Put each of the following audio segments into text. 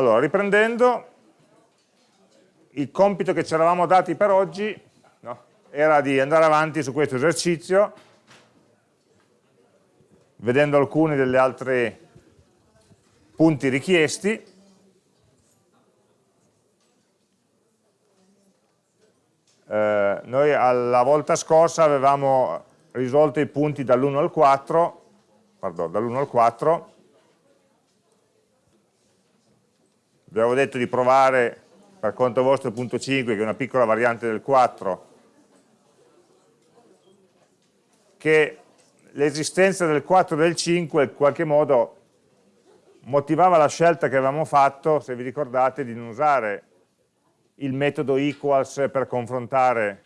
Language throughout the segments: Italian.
Allora, riprendendo, il compito che ci eravamo dati per oggi no, era di andare avanti su questo esercizio, vedendo alcuni degli altri punti richiesti. Eh, noi alla volta scorsa avevamo risolto i punti dall'1 al 4, pardon, dall'1 al 4, abbiamo detto di provare per conto vostro il punto 5 che è una piccola variante del 4 che l'esistenza del 4 e del 5 in qualche modo motivava la scelta che avevamo fatto, se vi ricordate, di non usare il metodo equals per confrontare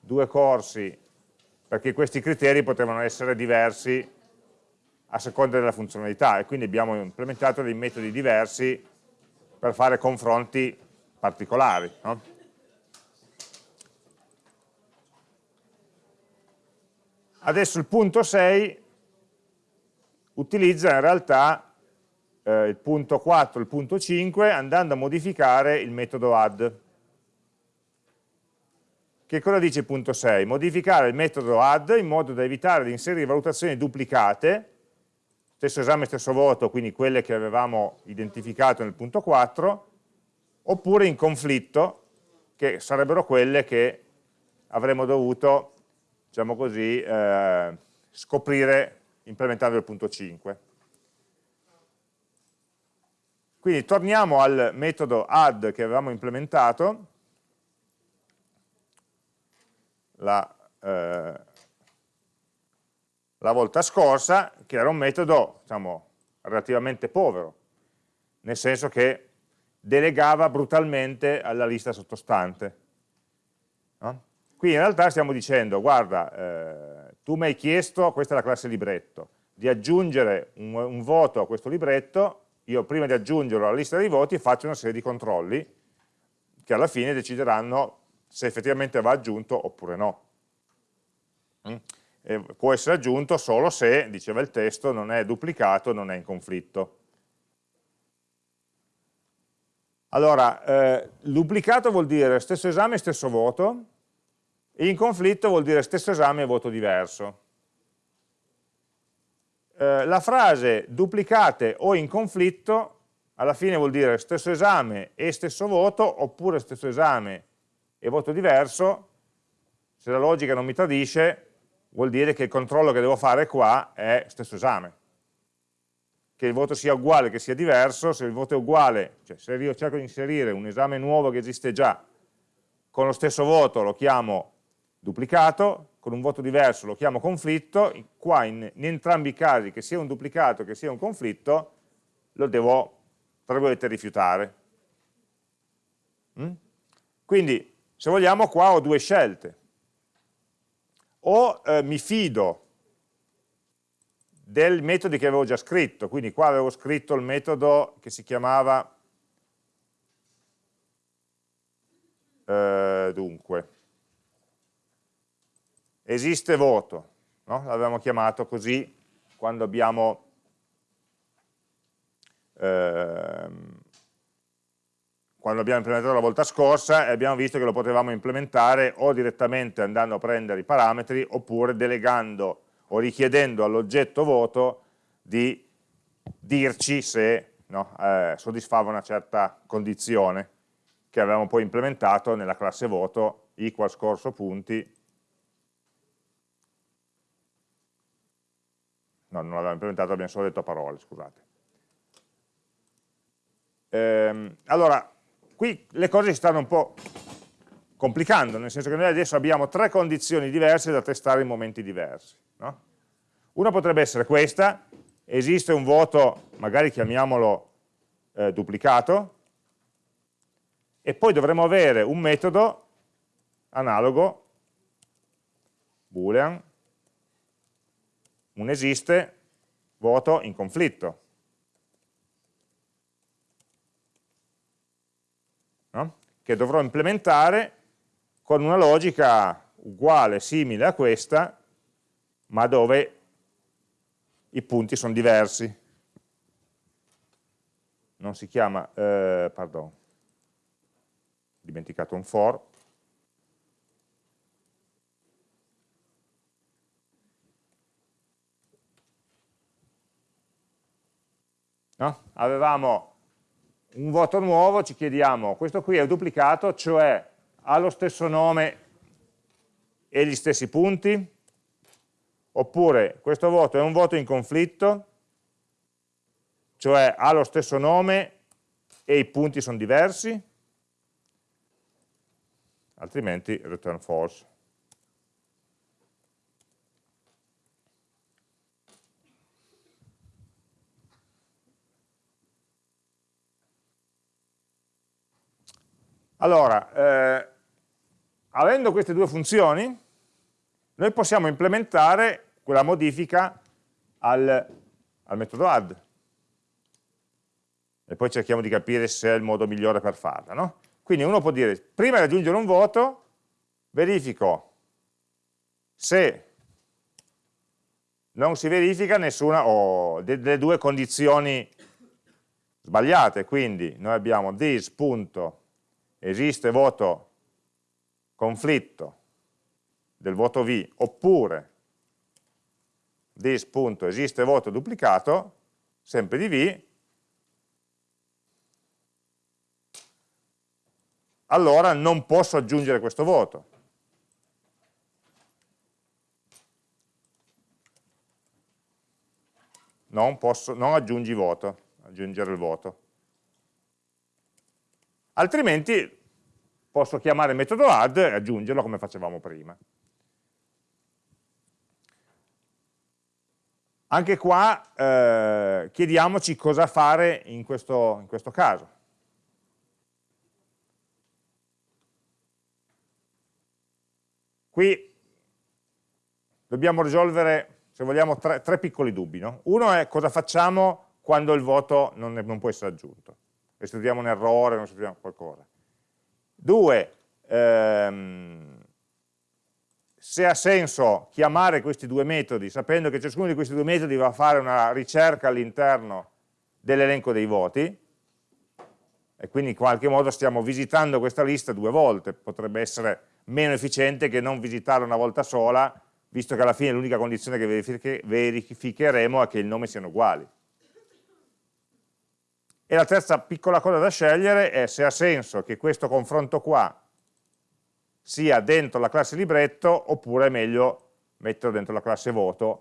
due corsi, perché questi criteri potevano essere diversi a seconda della funzionalità e quindi abbiamo implementato dei metodi diversi per fare confronti particolari. No? Adesso il punto 6 utilizza in realtà eh, il punto 4 e il punto 5 andando a modificare il metodo add. Che cosa dice il punto 6? Modificare il metodo add in modo da evitare di inserire valutazioni duplicate stesso esame, stesso voto, quindi quelle che avevamo identificato nel punto 4, oppure in conflitto, che sarebbero quelle che avremmo dovuto, diciamo così, eh, scoprire implementando il punto 5. Quindi torniamo al metodo add che avevamo implementato, la, eh, la volta scorsa, che era un metodo diciamo, relativamente povero, nel senso che delegava brutalmente alla lista sottostante. No? Qui in realtà stiamo dicendo, guarda, eh, tu mi hai chiesto, questa è la classe libretto, di aggiungere un, un, voto a questo libretto, io prima di aggiungerlo alla lista dei voti faccio una serie di controlli che alla fine decideranno se effettivamente va aggiunto oppure no. Eh, può essere aggiunto solo se, diceva il testo, non è duplicato, non è in conflitto. Allora, eh, duplicato vuol dire stesso esame stesso voto, e in conflitto vuol dire stesso esame e voto diverso. Eh, la frase duplicate o in conflitto alla fine vuol dire stesso esame e stesso voto, oppure stesso esame e voto diverso, se la logica non mi tradisce, vuol dire che il controllo che devo fare qua è stesso esame. Che il voto sia uguale, che sia diverso, se il voto è uguale, cioè se io cerco di inserire un esame nuovo che esiste già, con lo stesso voto lo chiamo duplicato, con un voto diverso lo chiamo conflitto, qua in, in entrambi i casi, che sia un duplicato che sia un conflitto, lo devo, tra virgolette, rifiutare. Mm? Quindi, se vogliamo, qua ho due scelte o eh, mi fido dei metodi che avevo già scritto, quindi qua avevo scritto il metodo che si chiamava, eh, dunque, esiste voto, no? l'avevamo chiamato così quando abbiamo ehm, quando l'abbiamo implementato la volta scorsa e abbiamo visto che lo potevamo implementare o direttamente andando a prendere i parametri oppure delegando o richiedendo all'oggetto voto di dirci se no, eh, soddisfava una certa condizione che avevamo poi implementato nella classe voto equals corso punti no, non l'avevamo implementato, abbiamo solo detto parole, scusate. Ehm, allora, Qui le cose si stanno un po' complicando, nel senso che noi adesso abbiamo tre condizioni diverse da testare in momenti diversi. No? Una potrebbe essere questa, esiste un voto, magari chiamiamolo eh, duplicato, e poi dovremo avere un metodo analogo, boolean, un esiste, voto in conflitto. Che dovrò implementare con una logica uguale, simile a questa, ma dove i punti sono diversi. No? non si chiama, eh, pardon, dimenticato un for, no? avevamo un voto nuovo, ci chiediamo, questo qui è duplicato, cioè ha lo stesso nome e gli stessi punti? Oppure questo voto è un voto in conflitto, cioè ha lo stesso nome e i punti sono diversi? Altrimenti return false. Allora, eh, avendo queste due funzioni, noi possiamo implementare quella modifica al, al metodo add. E poi cerchiamo di capire se è il modo migliore per farla. No? Quindi uno può dire, prima di aggiungere un voto, verifico se non si verifica nessuna o delle due condizioni sbagliate. Quindi noi abbiamo this. Esiste voto conflitto del voto V oppure this.esiste voto duplicato, sempre di V, allora non posso aggiungere questo voto. Non, posso, non aggiungi voto, aggiungere il voto altrimenti posso chiamare il metodo add e aggiungerlo come facevamo prima. Anche qua eh, chiediamoci cosa fare in questo, in questo caso. Qui dobbiamo risolvere, se vogliamo, tre, tre piccoli dubbi. No? Uno è cosa facciamo quando il voto non, è, non può essere aggiunto se troviamo un errore, non se troviamo qualcosa. Due, ehm, se ha senso chiamare questi due metodi sapendo che ciascuno di questi due metodi va a fare una ricerca all'interno dell'elenco dei voti e quindi in qualche modo stiamo visitando questa lista due volte, potrebbe essere meno efficiente che non visitarla una volta sola, visto che alla fine l'unica condizione che verificheremo è che il nome siano uguali. E la terza piccola cosa da scegliere è se ha senso che questo confronto qua sia dentro la classe libretto oppure è meglio metterlo dentro la classe voto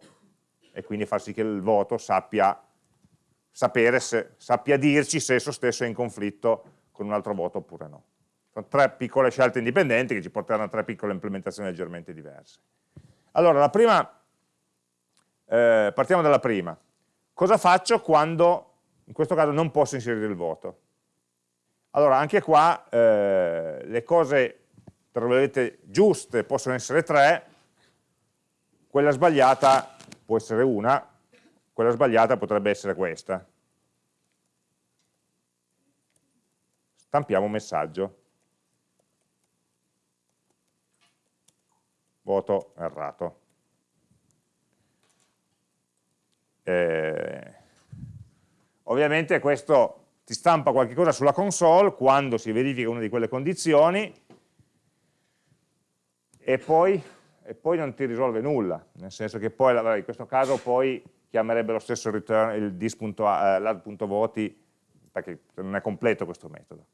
e quindi far sì che il voto sappia, se, sappia dirci se esso stesso è in conflitto con un altro voto oppure no. Sono tre piccole scelte indipendenti che ci porteranno a tre piccole implementazioni leggermente diverse. Allora, la prima, eh, partiamo dalla prima. Cosa faccio quando in questo caso non posso inserire il voto. Allora anche qua eh, le cose tra virgolette giuste possono essere tre, quella sbagliata può essere una, quella sbagliata potrebbe essere questa. Stampiamo un messaggio. Voto errato. Eh, Ovviamente questo ti stampa qualcosa sulla console quando si verifica una di quelle condizioni e poi, e poi non ti risolve nulla, nel senso che poi in questo caso poi chiamerebbe lo stesso return il dis.lad.voti eh, perché non è completo questo metodo.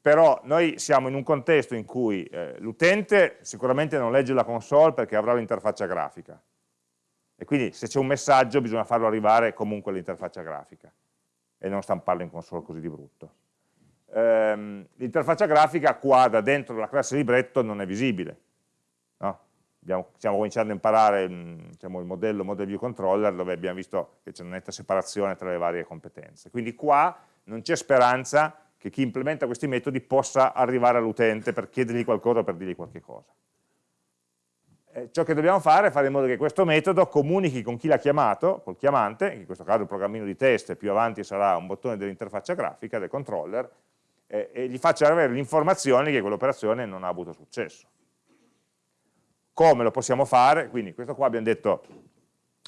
Però noi siamo in un contesto in cui eh, l'utente sicuramente non legge la console perché avrà l'interfaccia grafica, e quindi se c'è un messaggio bisogna farlo arrivare comunque all'interfaccia grafica e non stamparlo in console così di brutto. Ehm, L'interfaccia grafica qua da dentro la classe libretto non è visibile. No? Abbiamo, stiamo cominciando a imparare mm, diciamo, il modello Model View Controller dove abbiamo visto che c'è una netta separazione tra le varie competenze. Quindi qua non c'è speranza che chi implementa questi metodi possa arrivare all'utente per chiedergli qualcosa o per dirgli qualche cosa. Eh, ciò che dobbiamo fare è fare in modo che questo metodo comunichi con chi l'ha chiamato, col chiamante, in questo caso il programmino di test, più avanti sarà un bottone dell'interfaccia grafica, del controller, eh, e gli faccia avere l'informazione che quell'operazione non ha avuto successo. Come lo possiamo fare? Quindi questo qua abbiamo detto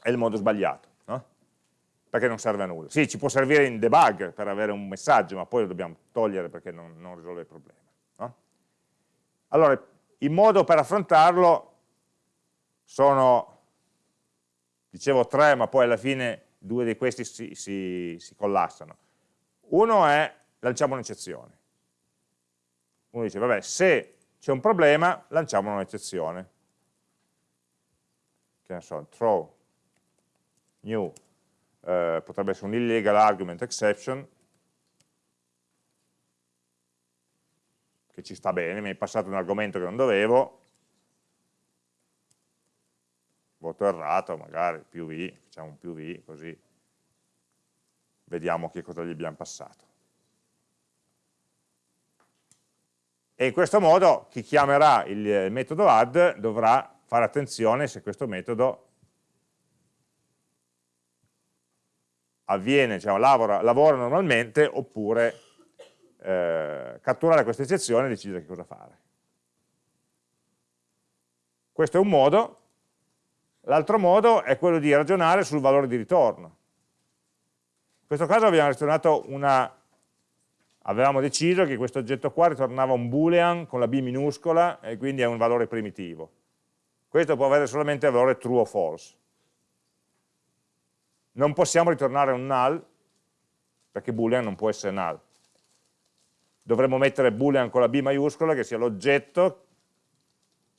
è il modo sbagliato. No? perché non serve a nulla. Sì, ci può servire in debug per avere un messaggio, ma poi lo dobbiamo togliere perché non, non risolve il problema. No? Allora, il modo per affrontarlo sono, dicevo tre, ma poi alla fine due di questi si, si, si collassano. Uno è, lanciamo un'eccezione. Uno dice, vabbè, se c'è un problema, lanciamo un'eccezione. Che ne so, throw new, eh, potrebbe essere un illegal argument exception, che ci sta bene, mi hai passato un argomento che non dovevo, voto errato, magari più v, facciamo un più v, così vediamo che cosa gli abbiamo passato. E in questo modo chi chiamerà il metodo add dovrà fare attenzione se questo metodo avviene, diciamo, lavora, lavora normalmente oppure eh, catturare questa eccezione e decidere che cosa fare. Questo è un modo, l'altro modo è quello di ragionare sul valore di ritorno. In questo caso abbiamo ragionato una, avevamo deciso che questo oggetto qua ritornava un boolean con la b minuscola e quindi è un valore primitivo. Questo può avere solamente il valore true o false. Non possiamo ritornare un null, perché boolean non può essere null dovremmo mettere boolean con la B maiuscola che sia l'oggetto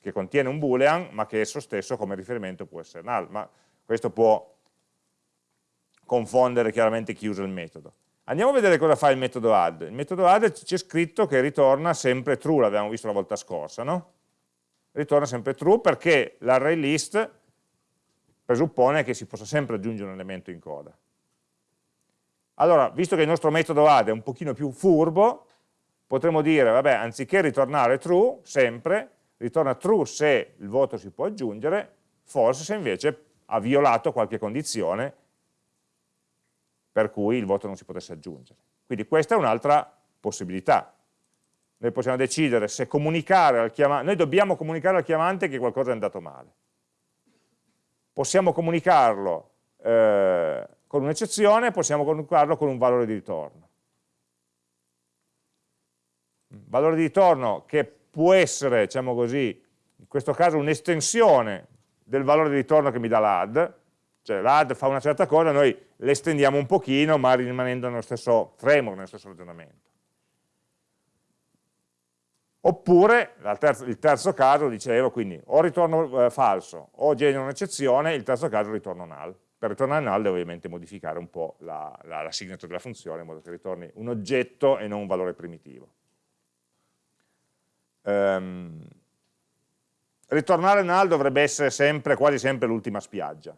che contiene un boolean ma che esso stesso come riferimento può essere null, ma questo può confondere chiaramente chi usa il metodo. Andiamo a vedere cosa fa il metodo add. Il metodo add c'è scritto che ritorna sempre true, l'abbiamo visto la volta scorsa, no? Ritorna sempre true perché l'array list presuppone che si possa sempre aggiungere un elemento in coda. Allora, visto che il nostro metodo add è un pochino più furbo, potremmo dire, vabbè, anziché ritornare true, sempre, ritorna true se il voto si può aggiungere, false se invece ha violato qualche condizione per cui il voto non si potesse aggiungere. Quindi questa è un'altra possibilità. Noi possiamo decidere se comunicare al chiamante, noi dobbiamo comunicare al chiamante che qualcosa è andato male. Possiamo comunicarlo eh, con un'eccezione, possiamo comunicarlo con un valore di ritorno valore di ritorno che può essere, diciamo così, in questo caso un'estensione del valore di ritorno che mi dà l'add, cioè l'add fa una certa cosa, noi l'estendiamo un pochino ma rimanendo nello stesso framework, nello stesso ragionamento. Oppure, terzo, il terzo caso, dicevo, quindi o ritorno eh, falso o genero un'eccezione, il terzo caso ritorno null. Per ritornare null devo ovviamente modificare un po' la, la, la signature della funzione in modo che ritorni un oggetto e non un valore primitivo ehm, ritornare null dovrebbe essere sempre, quasi sempre l'ultima spiaggia,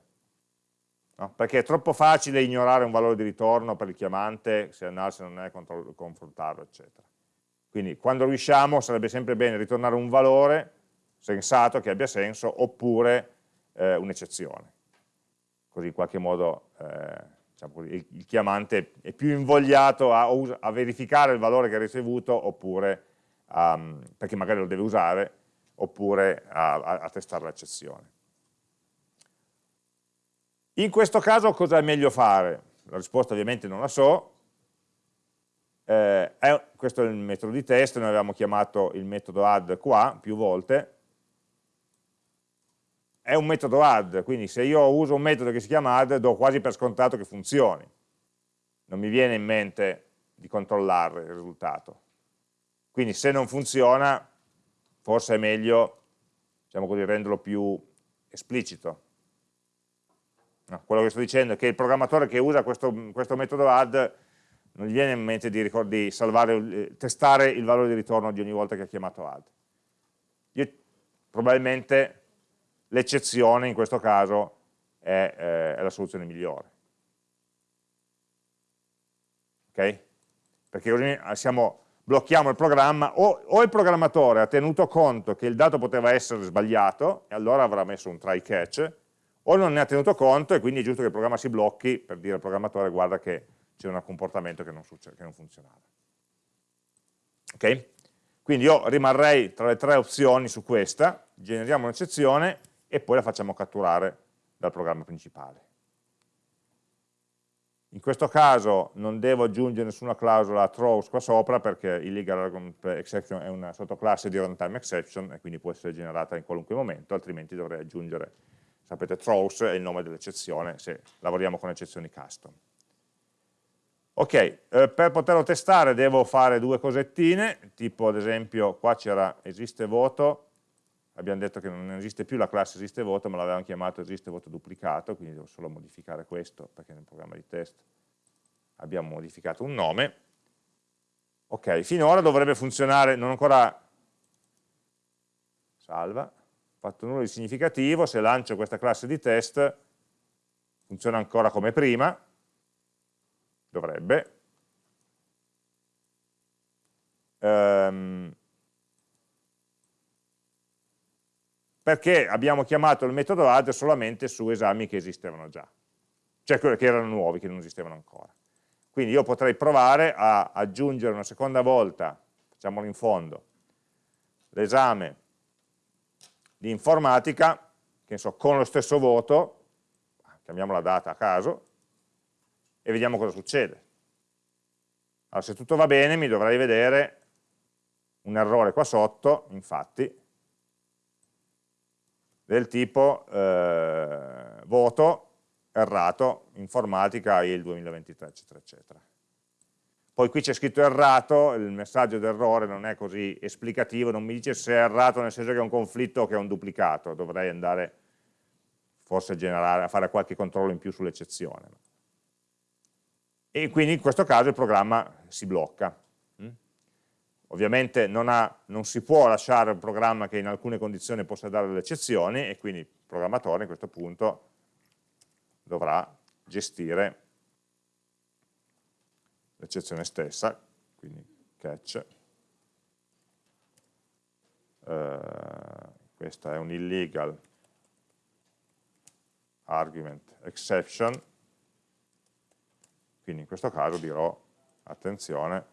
no? perché è troppo facile ignorare un valore di ritorno per il chiamante, se null, se non è, confrontarlo, eccetera. Quindi quando riusciamo sarebbe sempre bene ritornare un valore sensato, che abbia senso, oppure eh, un'eccezione. Così in qualche modo eh, diciamo così, il, il, chiamante è più invogliato a, a verificare il valore che ha ricevuto oppure um, perché magari lo deve usare, oppure a, a, a testare l'eccezione. In questo caso cosa è meglio fare? La risposta ovviamente non la so, eh, è, questo è il metodo di test, noi avevamo chiamato il metodo add qua più volte, è un metodo add, quindi se io uso un metodo che si chiama add do quasi per scontato che funzioni, non mi viene in mente di controllare il risultato. Quindi se non funziona, forse è meglio diciamo così, renderlo più esplicito. No, quello che sto dicendo è che il programmatore che usa questo, questo metodo add non gli viene in mente di, di salvare, eh, testare il valore di ritorno di ogni volta che ha chiamato add. Io, probabilmente l'eccezione in questo caso è, eh, è la soluzione migliore. Ok? Perché così siamo blocchiamo il programma, o, o, il programmatore ha tenuto conto che il dato poteva essere sbagliato, e allora avrà messo un try catch, o non ne ha tenuto conto e quindi è giusto che il programma si blocchi per dire al programmatore guarda che c'è un comportamento che non, che non funzionava. Ok? Quindi io rimarrei tra le tre opzioni su questa, generiamo un'eccezione e poi la facciamo catturare dal programma principale. In questo caso non devo aggiungere nessuna clausola throws qua sopra perché il legal exception è una sottoclasse di runtime exception e quindi può essere generata in qualunque momento, altrimenti dovrei aggiungere, sapete, throws è il nome dell'eccezione se lavoriamo con eccezioni custom. Ok, eh, per poterlo testare devo fare due cosettine, tipo ad esempio qua c'era esiste voto, abbiamo detto che non esiste più la classe esiste voto, ma l'avevamo chiamato esiste voto duplicato, quindi devo solo modificare questo, perché nel programma di test abbiamo modificato un nome. Ok, finora dovrebbe funzionare, non ancora salva, fatto nulla di significativo, se lancio questa classe di test funziona ancora come prima, dovrebbe. Um, perché abbiamo chiamato il metodo add solamente su esami che esistevano già, cioè che erano nuovi, che non esistevano ancora. Quindi io potrei provare a aggiungere una seconda volta, facciamolo in fondo, l'esame di informatica, che so, con lo stesso voto, chiamiamo la data a caso, e vediamo cosa succede. Allora, se tutto va bene mi dovrei vedere un errore qua sotto, infatti, del tipo eh, voto errato, informatica il 2023, eccetera, eccetera. Poi qui c'è scritto errato, il messaggio d'errore non è così esplicativo, non mi dice se è errato nel senso che è un conflitto o che è un duplicato, dovrei andare forse a, generare, a fare qualche controllo in più sull'eccezione. E quindi in questo caso il programma si blocca. Ovviamente non, ha, non, si può lasciare un programma che in alcune condizioni possa dare delle eccezioni e quindi il programmatore in questo punto dovrà gestire l'eccezione stessa, quindi catch. Uh, questa è un illegal argument exception, quindi in questo caso dirò attenzione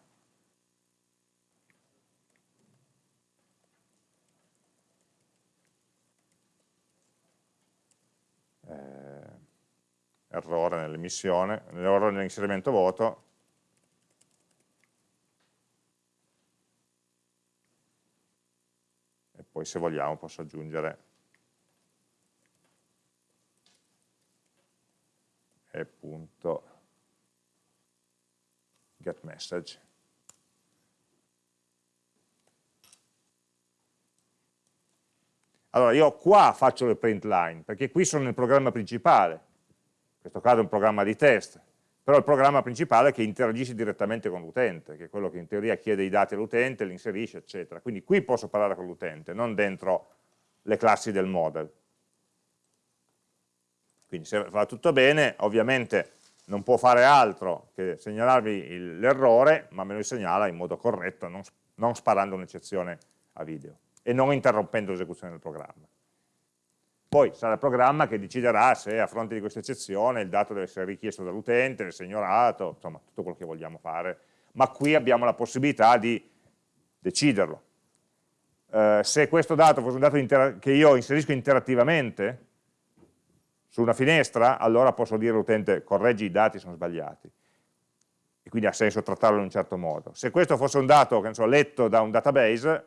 errore nell'emissione, errore nell'inserimento voto, e poi se vogliamo posso aggiungere. E punto. Get message. Allora io qua faccio le print line, perché qui sono nel programma principale, questo caso è un programma di test, però il programma principale che interagisce direttamente con l'utente, che è quello che in teoria chiede i dati all'utente, li inserisce, eccetera. Quindi qui posso parlare con l'utente, non dentro le classi del model. Quindi se va tutto bene, ovviamente non può fare altro che segnalarvi l'errore, ma me lo segnala in modo corretto, non, non sparando un'eccezione a video e non interrompendo l'esecuzione del programma. Poi sarà il programma che deciderà se a fronte di questa eccezione il dato deve essere richiesto dall'utente, ignorato, insomma tutto quello che vogliamo fare, ma qui abbiamo la possibilità di deciderlo. Eh, se questo dato fosse un dato che io inserisco interattivamente su una finestra, allora posso dire all'utente correggi i dati sono sbagliati e quindi ha senso trattarlo in un certo modo. Se questo fosse un dato che so, letto da un database,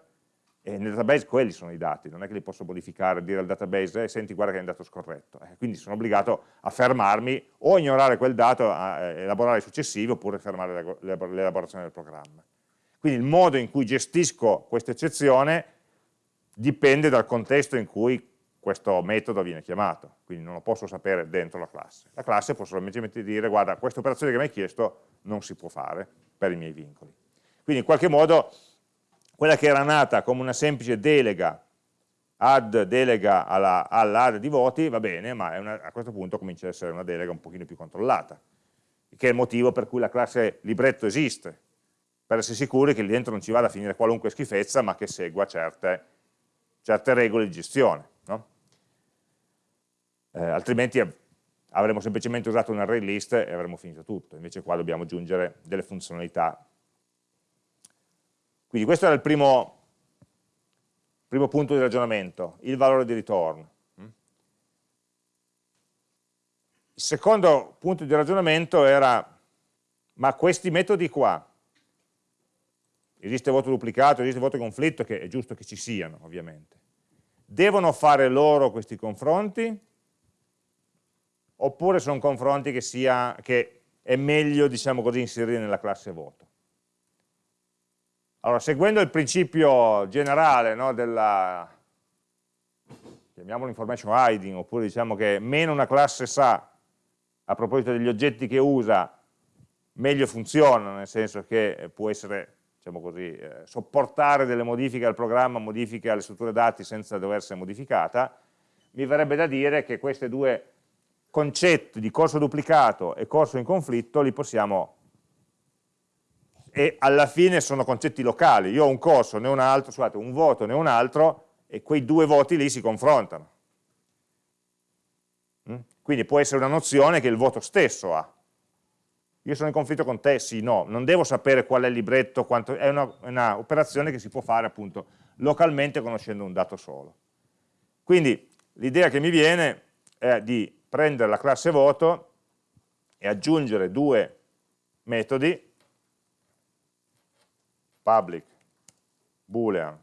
e nel database quelli sono i dati, non è che li posso modificare, dire al database, eh, senti guarda che è un dato scorretto, eh, quindi sono obbligato a fermarmi o ignorare quel dato, elaborare i successivi oppure fermare l'elaborazione del programma. Quindi il modo in cui gestisco questa eccezione dipende dal contesto in cui questo metodo viene chiamato, quindi non lo posso sapere dentro la classe. La classe può semplicemente dire guarda questa operazione che mi hai chiesto non si può fare per i miei vincoli. Quindi in qualche modo quella che era nata come una semplice delega, add delega alla, all'add di voti, va bene, ma una, a questo punto comincia ad essere una delega un pochino più controllata, che è il motivo per cui la classe libretto esiste, per essere sicuri che lì dentro non ci vada a finire qualunque schifezza, ma che segua certe, certe regole di gestione. No? Eh, altrimenti avremmo semplicemente usato un array list e avremmo finito tutto, invece qua dobbiamo aggiungere delle funzionalità quindi questo era il primo, primo punto di ragionamento, il valore di ritorno. il secondo punto di ragionamento era, ma questi metodi qua, esiste voto duplicato, esiste voto conflitto, che è giusto che ci siano ovviamente, devono fare loro questi confronti? Oppure sono confronti che, sia, che è meglio, diciamo così, inserire nella classe voto? Allora, seguendo il principio generale no, della, chiamiamolo information hiding, oppure diciamo che meno una classe sa a proposito degli oggetti che usa, meglio funziona, nel senso che può essere, diciamo così, eh, sopportare delle modifiche al programma, modifiche alle strutture dati senza dover essere modificata, mi verrebbe da dire che questi due concetti di corso duplicato e corso in conflitto li possiamo e alla fine sono concetti locali, io ho un corso né un altro, scusate, un voto né un altro e quei due voti lì si confrontano. Mm? Quindi può essere una nozione che il voto stesso ha. Io sono in conflitto con te? Sì, no. Non devo sapere qual è il libretto, quanto... è un'operazione che si può fare appunto localmente conoscendo un dato solo. Quindi l'idea che mi viene è di prendere la classe voto e aggiungere due metodi, public, boolean,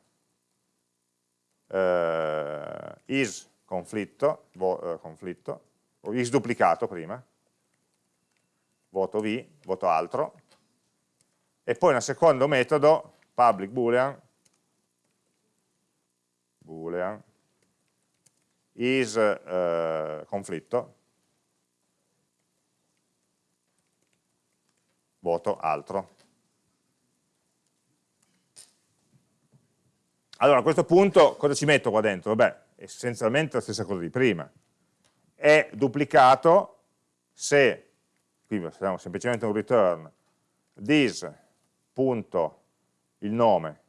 eh, is conflitto, vo, eh, conflitto, o is duplicato prima, voto v, voto altro, e poi un secondo metodo, public boolean, boolean is eh, conflitto, voto altro. Allora a questo punto cosa ci metto qua dentro? Beh, essenzialmente la stessa cosa di prima. È duplicato se, qui facciamo semplicemente un return, this punto il nome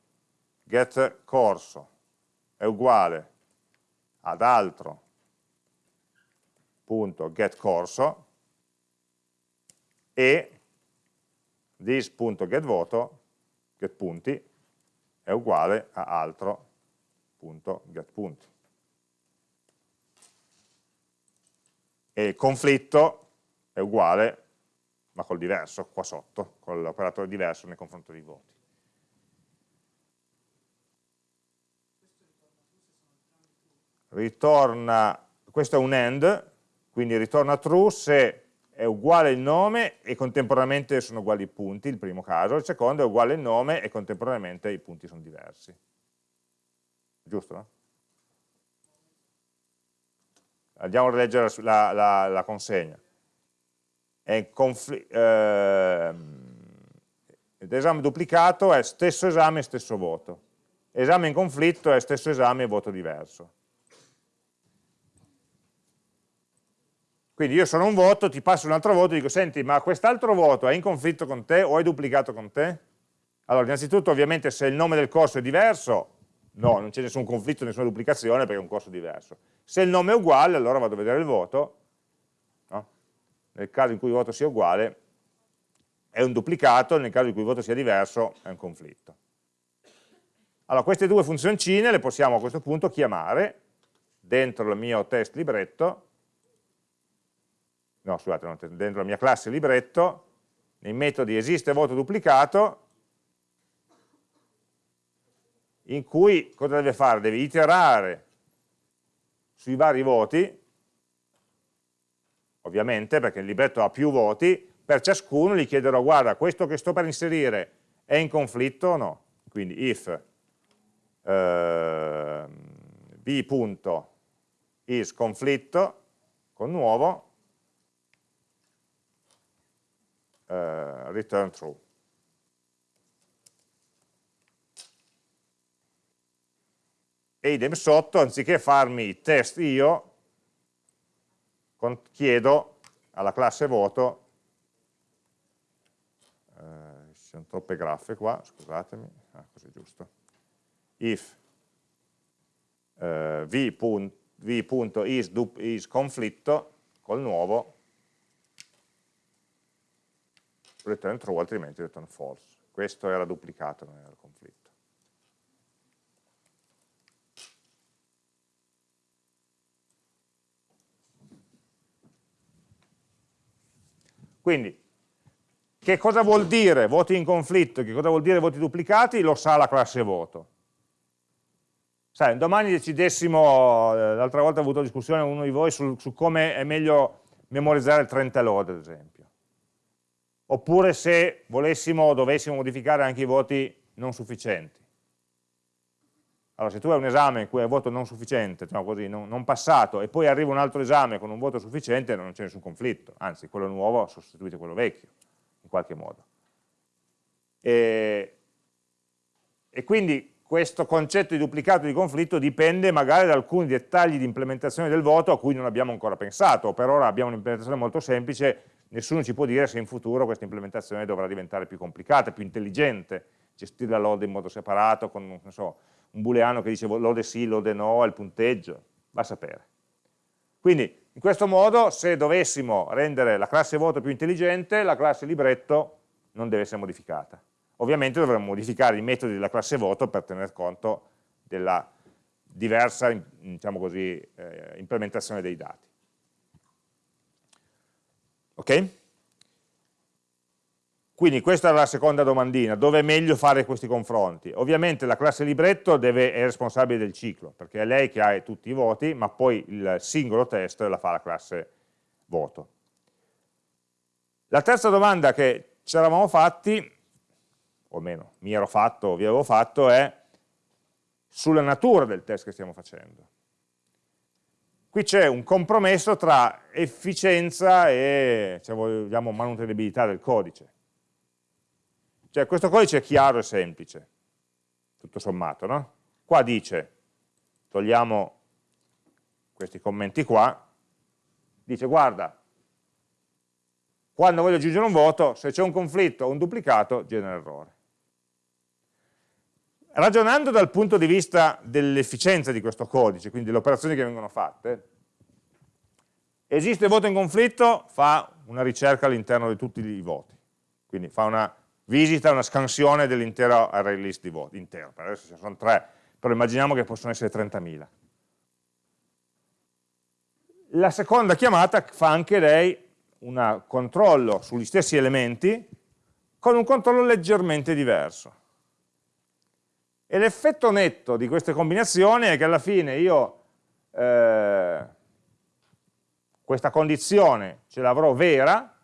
get corso è uguale ad altro punto get corso e this punto get voto get punti è uguale a altro punto get punti. E conflitto è uguale, ma col diverso, qua sotto, con l'operatore diverso nei confronti dei voti. Ritorna, questo è un AND, quindi ritorna true se è uguale il nome e contemporaneamente sono uguali i punti, il primo caso, il secondo è uguale il nome e contemporaneamente i punti sono diversi. Giusto? No? Andiamo a leggere la, la, la consegna. Eh, esame duplicato è stesso esame e stesso voto. Esame in conflitto è stesso esame e voto diverso. Quindi io sono un voto, ti passo un altro voto e dico, senti, ma quest'altro voto è in conflitto con te o è duplicato con te? Allora, innanzitutto, ovviamente, se il nome del corso è diverso, no, non c'è nessun conflitto, nessuna duplicazione perché è un corso diverso. Se il nome è uguale, allora vado a vedere il voto, no? nel caso in cui il voto sia uguale, è un duplicato, nel caso in cui il voto sia diverso, è un conflitto. Allora, queste due funzioncine le possiamo a questo punto chiamare dentro il mio test libretto no scusate, dentro la mia classe libretto, nei metodi esiste voto duplicato, in cui cosa deve fare? Deve iterare sui vari voti, ovviamente perché il libretto ha più voti, per ciascuno gli chiederò, guarda, questo che sto per inserire è in conflitto o no? Quindi if eh, v.is conflitto con nuovo uh, return true. E idem sotto, anziché farmi test io, chiedo alla classe voto, eh, ci sono troppe graffe qua, scusatemi, ah, così giusto, if eh, v.is v conflitto col nuovo return true, altrimenti return false. Questo era duplicato, non era conflitto. Quindi, che cosa vuol dire voti in conflitto, che cosa vuol dire voti duplicati, lo sa la classe voto. Sai, domani decidessimo, eh, l'altra volta ho avuto discussione con uno di voi su, su come è meglio memorizzare il 30 load, ad esempio. Oppure se volessimo o dovessimo modificare anche i voti non sufficienti. Allora, se tu hai un esame in cui hai voto non sufficiente, diciamo così, non, non, passato, e poi arriva un altro esame con un voto sufficiente, non c'è nessun conflitto, anzi, quello nuovo sostituisce quello vecchio, in qualche modo. E, e quindi questo concetto di duplicato di conflitto dipende magari da alcuni dettagli di implementazione del voto a cui non abbiamo ancora pensato, per ora abbiamo un'implementazione molto semplice, nessuno ci può dire se in futuro questa implementazione dovrà diventare più complicata, più intelligente, gestire la load in modo separato, con so, un booleano che dice lode sì, lode no, il punteggio, va a sapere. Quindi in questo modo se dovessimo rendere la classe voto più intelligente, la classe libretto non deve essere modificata. Ovviamente dovremmo modificare i metodi della classe voto per tener conto della diversa diciamo così, eh, implementazione dei dati. Ok? Quindi questa è la seconda domandina, dove è meglio fare questi confronti? Ovviamente la classe libretto deve, è responsabile del ciclo, perché è lei che ha tutti i voti, ma poi il singolo test la fa la classe voto. La terza domanda che ci eravamo fatti o almeno mi ero fatto, vi avevo fatto, è sulla natura del test che stiamo facendo. Qui c'è un compromesso tra efficienza e, se vogliamo, manutenibilità del codice. Cioè questo codice è chiaro e semplice, tutto sommato, no? Qua dice, togliamo questi commenti qua, dice guarda, quando voglio aggiungere un voto, se c'è un conflitto o un duplicato, genera errore. Ragionando dal punto di vista dell'efficienza di questo codice, quindi delle operazioni che vengono fatte, esiste voto in conflitto, fa una ricerca all'interno di tutti i voti, quindi fa una visita, una scansione dell'intero array list di voti, intero, per adesso ce ne sono tre, però immaginiamo che possono essere 30.000. La seconda chiamata fa anche lei un controllo sugli stessi elementi con un controllo leggermente diverso. E l'effetto netto di queste combinazioni è che alla fine io eh, questa condizione ce l'avrò vera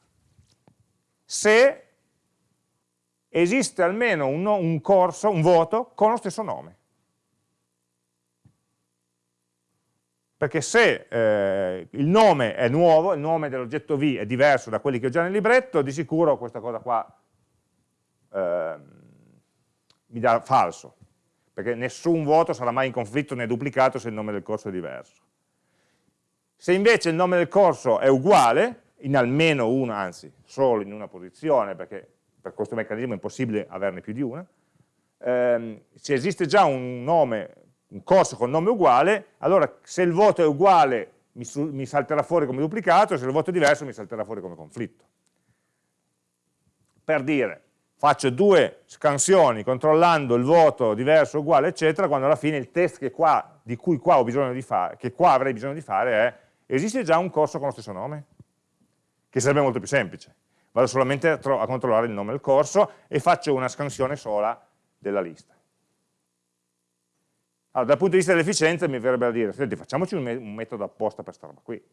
se esiste almeno un, un corso, un voto con lo stesso nome. Perché se eh, il nome è nuovo, il nome dell'oggetto V è diverso da quelli che ho già nel libretto, di sicuro questa cosa qua eh, mi dà falso perché nessun voto sarà mai in conflitto né duplicato se il nome del corso è diverso. Se invece il nome del corso è uguale, in almeno una, anzi solo in una posizione, perché per questo meccanismo è impossibile averne più di una, ehm, se esiste già un nome, un corso con nome uguale, allora se il voto è uguale mi, mi salterà fuori come duplicato, se il voto è diverso mi salterà fuori come conflitto. Per dire, faccio due scansioni controllando il voto diverso, uguale, eccetera, quando alla fine il test qua, di cui qua, fare, che qua avrei bisogno di fare è esiste già un corso con lo stesso nome? Che sarebbe molto più semplice. Vado solamente a, a controllare il nome del corso e faccio una scansione sola della lista. Allora, dal punto di vista dell'efficienza mi verrebbe da dire, senti, facciamoci un, me un metodo apposta per questa roba qui,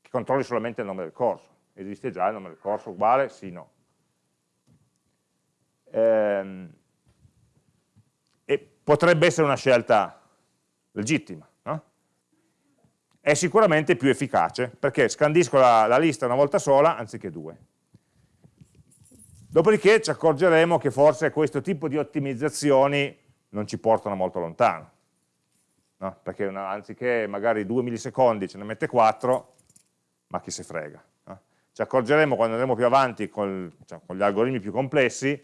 che controlli solamente il nome del corso. Esiste già il nome del corso uguale? Sì, no ehm, e potrebbe essere una scelta legittima. No? È sicuramente più efficace perché scandisco la, la lista una volta sola anziché due. Dopodiché ci accorgeremo che forse questo tipo di ottimizzazioni non ci portano molto lontano. No? Perché una, anziché magari 2 millisecondi ce ne mette 4, ma chi se frega. Ci accorgeremo quando andremo più avanti col, cioè, con gli algoritmi più complessi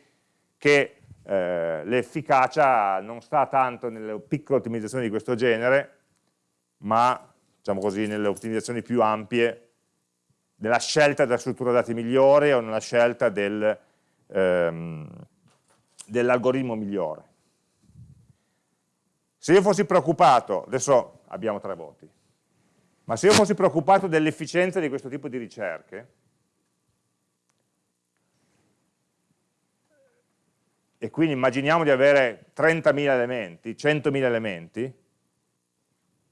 che eh, l'efficacia non sta tanto nelle piccole ottimizzazioni di questo genere, ma diciamo così, nelle ottimizzazioni più ampie nella scelta della struttura dati migliore o nella scelta del, ehm, dell'algoritmo migliore. Se io fossi preoccupato, adesso abbiamo tre voti, ma se io fossi preoccupato dell'efficienza di questo tipo di ricerche, e quindi immaginiamo di avere 30.000 elementi, 100.000 elementi,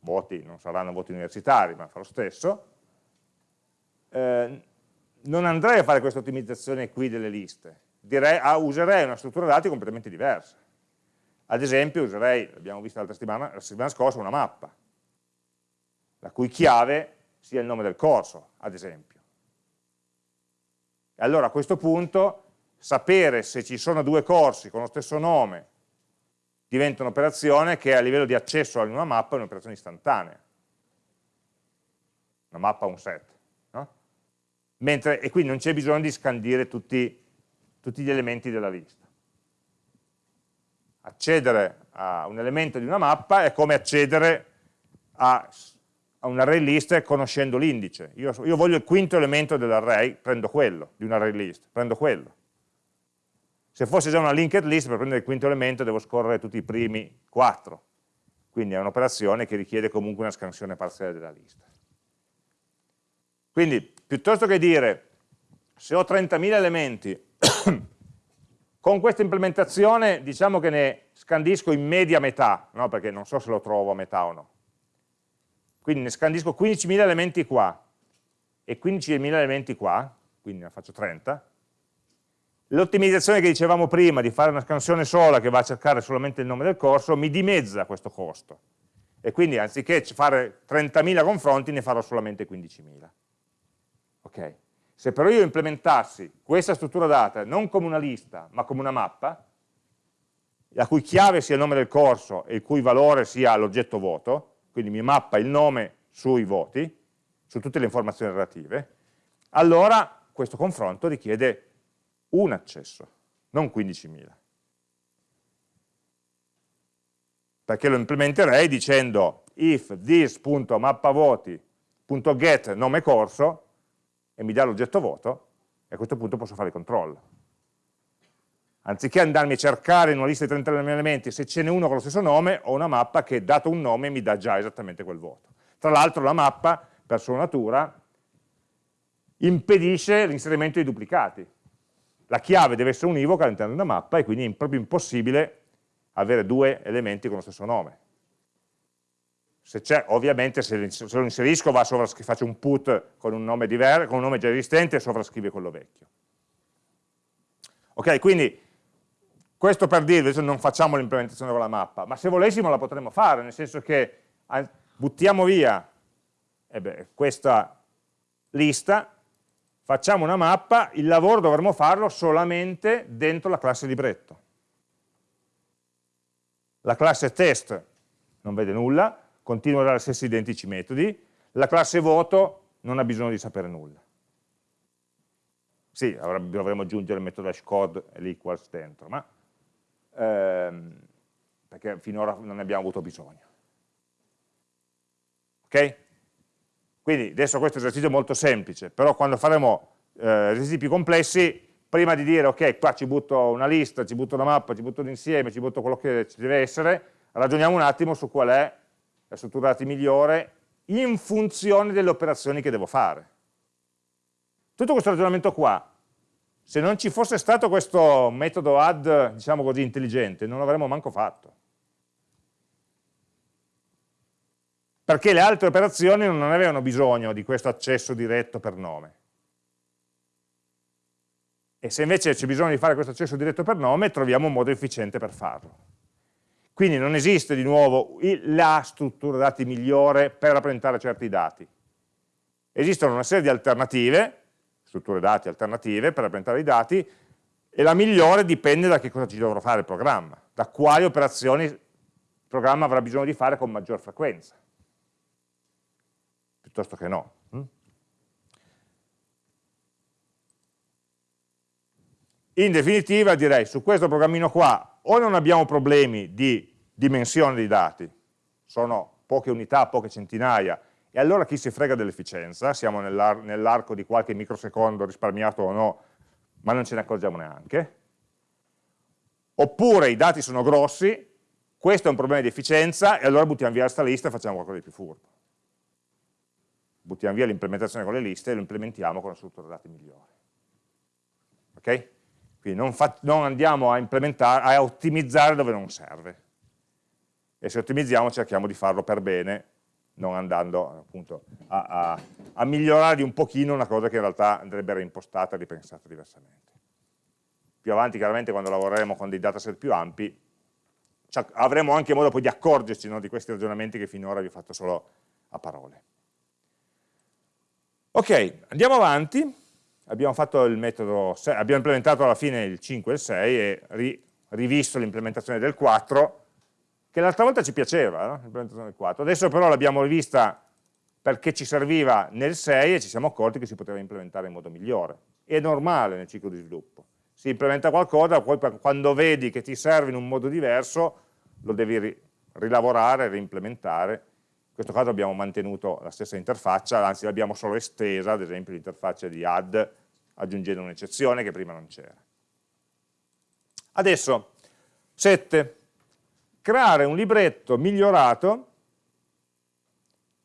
voti non saranno voti universitari, ma fa lo stesso, eh, non andrei a fare questa ottimizzazione qui delle liste, direi, ah, userei una struttura dati completamente diversa. Ad esempio userei, l'abbiamo visto l'altra settimana, la settimana scorsa, una mappa, la cui chiave sia il nome del corso, ad esempio. E allora a questo punto sapere se ci sono due corsi con lo stesso nome diventa un'operazione che a livello di accesso a una mappa è un'operazione istantanea. Una mappa un set. No? Mentre, e quindi non c'è bisogno di scandire tutti, tutti gli elementi della lista. Accedere a un elemento di una mappa è come accedere a, a un array list conoscendo l'indice. Io, io voglio il quinto elemento dell'array, prendo quello, di un array list, prendo quello se fosse già una linked list, per prendere il quinto elemento devo scorrere tutti i primi quattro. Quindi è un'operazione che richiede comunque una scansione parziale della lista. Quindi, piuttosto che dire, se ho 30.000 elementi, con questa implementazione diciamo che ne scandisco in media metà, no? perché non so se lo trovo a metà o no. Quindi ne scandisco 15.000 elementi qua e 15.000 elementi qua, quindi ne faccio 30, L'ottimizzazione che dicevamo prima di fare una scansione sola che va a cercare solamente il nome del corso mi dimezza questo costo e quindi anziché fare 30.000 confronti ne farò solamente 15.000. Ok? Se però io implementassi questa struttura data non come una lista ma come una mappa, la cui chiave sia il nome del corso e il cui valore sia l'oggetto voto, quindi mi mappa il nome sui voti, su tutte le informazioni relative, allora questo confronto richiede un accesso, non 15.000. Perché lo implementerei dicendo if this.mappavoti.get nome corso e mi dà l'oggetto voto e a questo punto posso fare il controllo. Anziché andarmi a cercare in una lista di 30 elementi se ce n'è uno con lo stesso nome, ho una mappa che dato un nome mi dà già esattamente quel voto. Tra l'altro la mappa, per sua natura, impedisce l'inserimento di duplicati la chiave deve essere univoca all'interno di una mappa e quindi è proprio impossibile avere due elementi con lo stesso nome. Se c'è, ovviamente se lo inserisco va faccio un put con un nome diverso, con un nome già esistente e sovrascrive quello vecchio. Ok, quindi questo per dirvi, adesso non facciamo l'implementazione con la mappa, ma se volessimo la potremmo fare, nel senso che buttiamo via eh beh, questa lista facciamo una mappa, il lavoro dovremmo farlo solamente dentro la classe libretto. La classe test non vede nulla, continua a dare gli stessi identici metodi, la classe voto non ha bisogno di sapere nulla. Sì, dovremmo aggiungere il metodo hashcode e l'equals dentro, ma ehm, perché finora non ne abbiamo avuto bisogno. Ok? Quindi adesso questo esercizio è molto semplice, però quando faremo eh, esercizi più complessi, prima di dire ok, qua ci butto una lista, ci butto una mappa, ci butto l'insieme, ci butto quello che ci deve essere, ragioniamo un attimo su qual è la struttura dati migliore in funzione delle operazioni che devo fare. Tutto questo ragionamento qua, se non ci fosse stato questo metodo add, diciamo così, intelligente, non l'avremmo manco fatto. Perché le altre operazioni non avevano bisogno di questo accesso diretto per nome. E se invece c'è bisogno di fare questo accesso diretto per nome, troviamo un modo efficiente per farlo. Quindi non esiste di nuovo la struttura dati migliore per rappresentare certi dati. Esistono una serie di alternative, strutture dati alternative per rappresentare i dati, e la migliore dipende da che cosa ci dovrà fare il programma, da quali operazioni il programma avrà bisogno di fare con maggior frequenza piuttosto che no. Mm? In definitiva direi su questo programmino qua o non abbiamo problemi di dimensione dei dati, sono poche unità, poche centinaia, e allora chi si frega dell'efficienza, siamo nell'arco di qualche microsecondo risparmiato o no, ma non ce ne accorgiamo neanche, oppure i dati sono grossi, questo è un problema di efficienza e allora buttiamo via questa lista e facciamo qualcosa di più furbo buttiamo via l'implementazione con le liste e lo implementiamo con una struttura dati migliore. Ok? Quindi non, non andiamo a a ottimizzare dove non serve. E se ottimizziamo cerchiamo di farlo per bene, non andando appunto a, a, a migliorare di un pochino una cosa che in realtà andrebbe reimpostata e ripensata diversamente. Più avanti chiaramente quando lavoreremo con dei dataset più ampi avremo anche modo poi di accorgerci no, di questi ragionamenti che finora vi ho fatto solo a parole. Ok, andiamo avanti abbiamo fatto il metodo, abbiamo implementato alla fine il 5 e il 6 e ri, rivisto l'implementazione del 4, che l'altra volta ci piaceva, no? l'implementazione del 4. Adesso però l'abbiamo rivista perché ci serviva nel 6 e ci siamo accorti che si poteva implementare in modo migliore. È normale nel ciclo di sviluppo. Si implementa qualcosa, poi quando vedi che ti serve in un modo diverso, lo devi ri rilavorare, reimplementare. In questo caso abbiamo mantenuto la stessa interfaccia, anzi l'abbiamo solo estesa, ad esempio l'interfaccia di add, aggiungendo un'eccezione che prima non c'era. Adesso, 7. Creare un libretto migliorato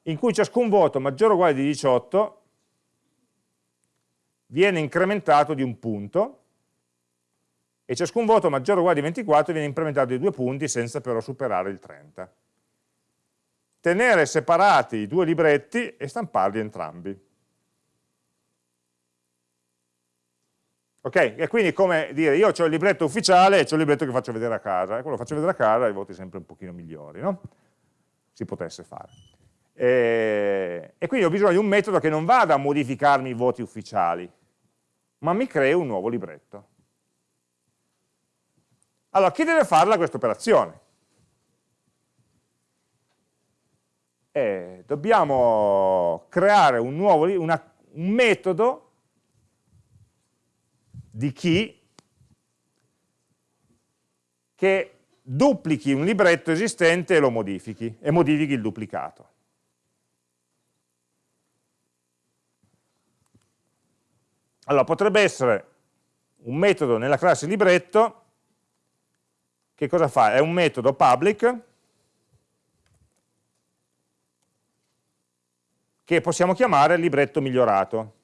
in cui ciascun voto maggiore o uguale di 18 viene incrementato di un punto e ciascun voto maggiore o uguale di 24 viene incrementato di due punti senza però superare il 30. Tenere separati i due libretti e stamparli entrambi. Ok? E quindi come dire, io ho il libretto ufficiale e ho il libretto che faccio vedere a casa, e quello che faccio vedere a casa i voti sempre un pochino migliori, no? Si potesse fare. E, e quindi ho bisogno di un metodo che non vada a modificarmi i voti ufficiali, ma mi crei un nuovo libretto. Allora, chi deve farla questa operazione? Eh, dobbiamo creare un nuovo una, un metodo di chi che duplichi un libretto esistente e lo modifichi, e modifichi il duplicato. Allora, potrebbe essere un metodo nella classe libretto che cosa fa? È un metodo public che possiamo chiamare libretto migliorato.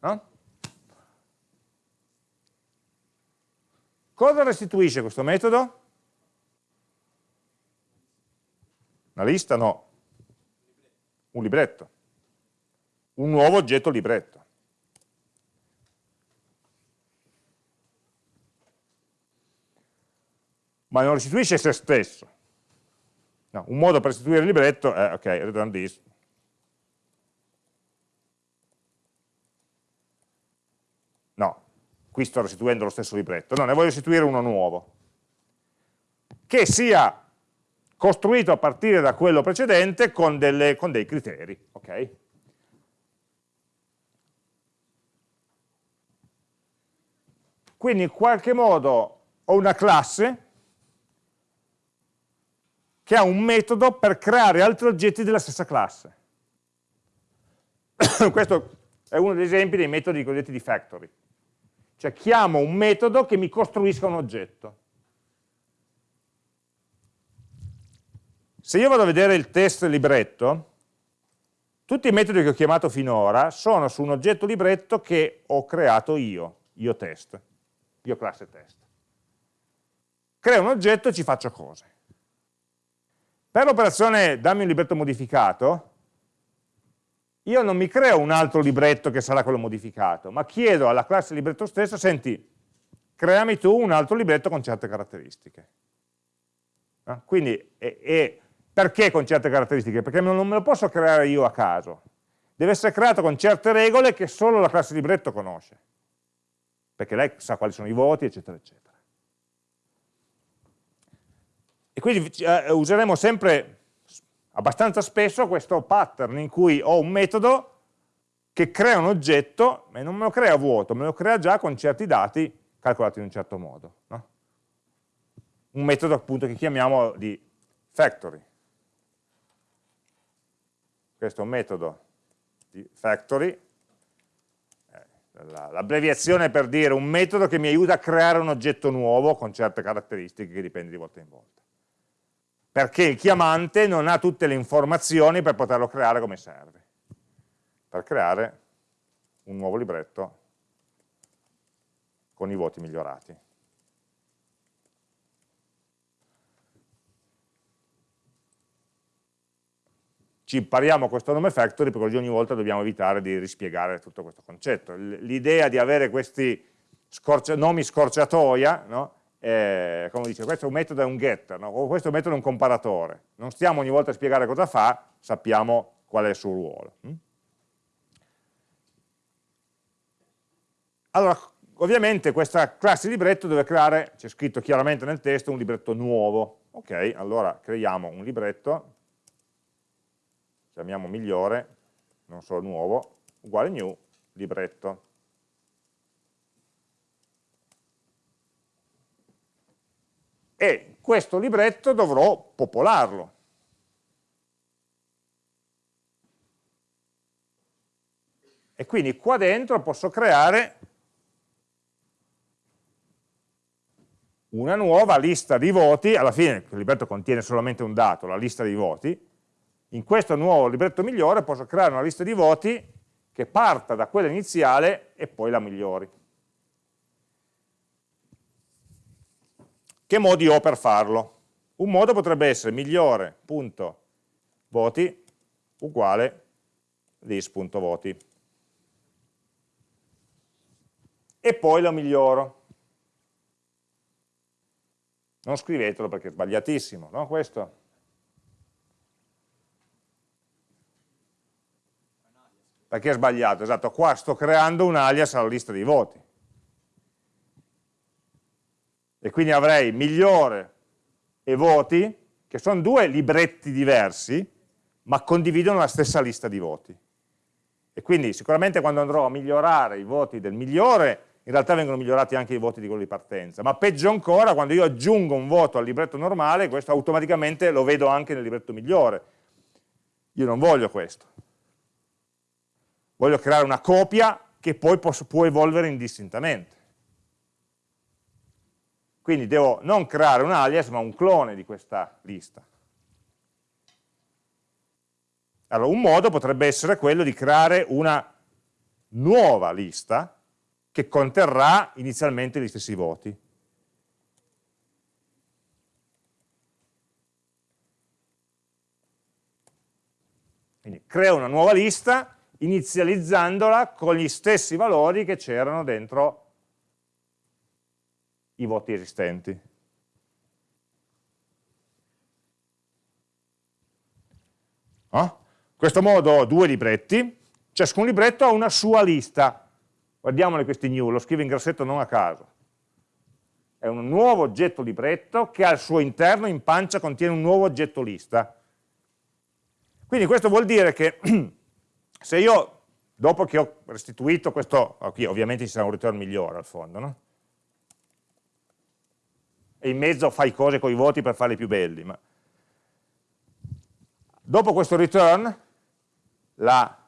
No? Cosa restituisce questo metodo? Una lista? No. Un libretto. Un nuovo oggetto libretto. ma non restituisce se stesso. No, un modo per restituire il libretto è, ok, return this. No, qui sto restituendo lo stesso libretto, no, ne voglio restituire uno nuovo, che sia costruito a partire da quello precedente con, delle, con dei criteri, ok? Quindi in qualche modo ho una classe che ha un metodo per creare altri oggetti della stessa classe. Questo è uno degli esempi dei metodi cosiddetti di factory. Cioè chiamo un metodo che mi costruisca un oggetto. Se io vado a vedere il test libretto, tutti i metodi che ho chiamato finora sono su un oggetto libretto che ho creato io, io test, io classe test. Creo un oggetto e ci faccio cose. Per l'operazione dammi un libretto modificato, io non mi creo un altro libretto che sarà quello modificato, ma chiedo alla classe libretto stesso, senti, creami tu un altro libretto con certe caratteristiche. No? Quindi, e, e perché con certe caratteristiche? Perché non me lo posso creare io a caso. Deve essere creato con certe regole che solo la classe libretto conosce. Perché lei sa quali sono i voti, eccetera, eccetera. E quindi eh, useremo sempre abbastanza spesso questo pattern in cui ho un metodo che crea un oggetto e non me lo crea vuoto, me lo crea già con certi dati calcolati in un certo modo. No? Un metodo appunto che chiamiamo di factory. Questo è un metodo di factory, eh, l'abbreviazione per dire un metodo che mi aiuta a creare un oggetto nuovo con certe caratteristiche che dipende di volta in volta perché il chiamante non ha tutte le informazioni per poterlo creare come serve, per creare un nuovo libretto con i voti migliorati. Ci impariamo questo nome factory perché ogni volta dobbiamo evitare di rispiegare tutto questo concetto. L'idea di avere questi scorcia, nomi scorciatoia, no? Eh, come dice, questo è un metodo è un getter, no? questo è un metodo è un comparatore. Non stiamo ogni volta a spiegare cosa fa, sappiamo qual è il suo ruolo. Hm? Allora, ovviamente questa classe libretto deve creare, c'è scritto chiaramente nel testo, un libretto nuovo. Ok, allora creiamo un libretto, chiamiamo migliore, non solo nuovo, uguale new, libretto. E questo libretto dovrò popolarlo. E quindi qua dentro posso creare una nuova lista di voti, alla fine il libretto contiene solamente un dato, la lista di voti, in questo nuovo libretto migliore posso creare una lista di voti che parta da quella iniziale e poi la migliori. Che modi ho per farlo? Un modo potrebbe essere migliore.voti uguale list.voti e poi lo miglioro. Non scrivetelo perché è sbagliatissimo, no questo? Perché è sbagliato? Esatto, qua sto creando un alias alla lista dei voti. E quindi avrei migliore e voti, che sono due libretti diversi, ma condividono la stessa lista di voti. E quindi sicuramente quando andrò a migliorare i voti del migliore in realtà vengono migliorati anche i voti di quello di partenza, ma peggio ancora quando io aggiungo un voto al libretto normale, questo automaticamente lo vedo anche nel libretto migliore. Io non voglio questo. Voglio creare una copia che poi posso, può evolvere indistintamente. Quindi devo non creare un alias, ma un clone di questa lista. Allora, un modo potrebbe essere quello di creare una nuova lista che conterrà inizialmente gli stessi voti. Quindi creo una nuova lista inizializzandola con gli stessi valori che c'erano dentro i voti esistenti. Oh? In questo modo ho due libretti, ciascun libretto ha una sua lista, Guardiamole questi new, lo scrivo in grassetto non a caso. È un nuovo oggetto libretto che al suo interno in pancia contiene un nuovo oggetto lista. Quindi questo vuol dire che se io, dopo che ho restituito questo, qui ovviamente ci sarà un return migliore al fondo, no? E in mezzo fai cose con i voti per farli più belli, ma dopo questo return la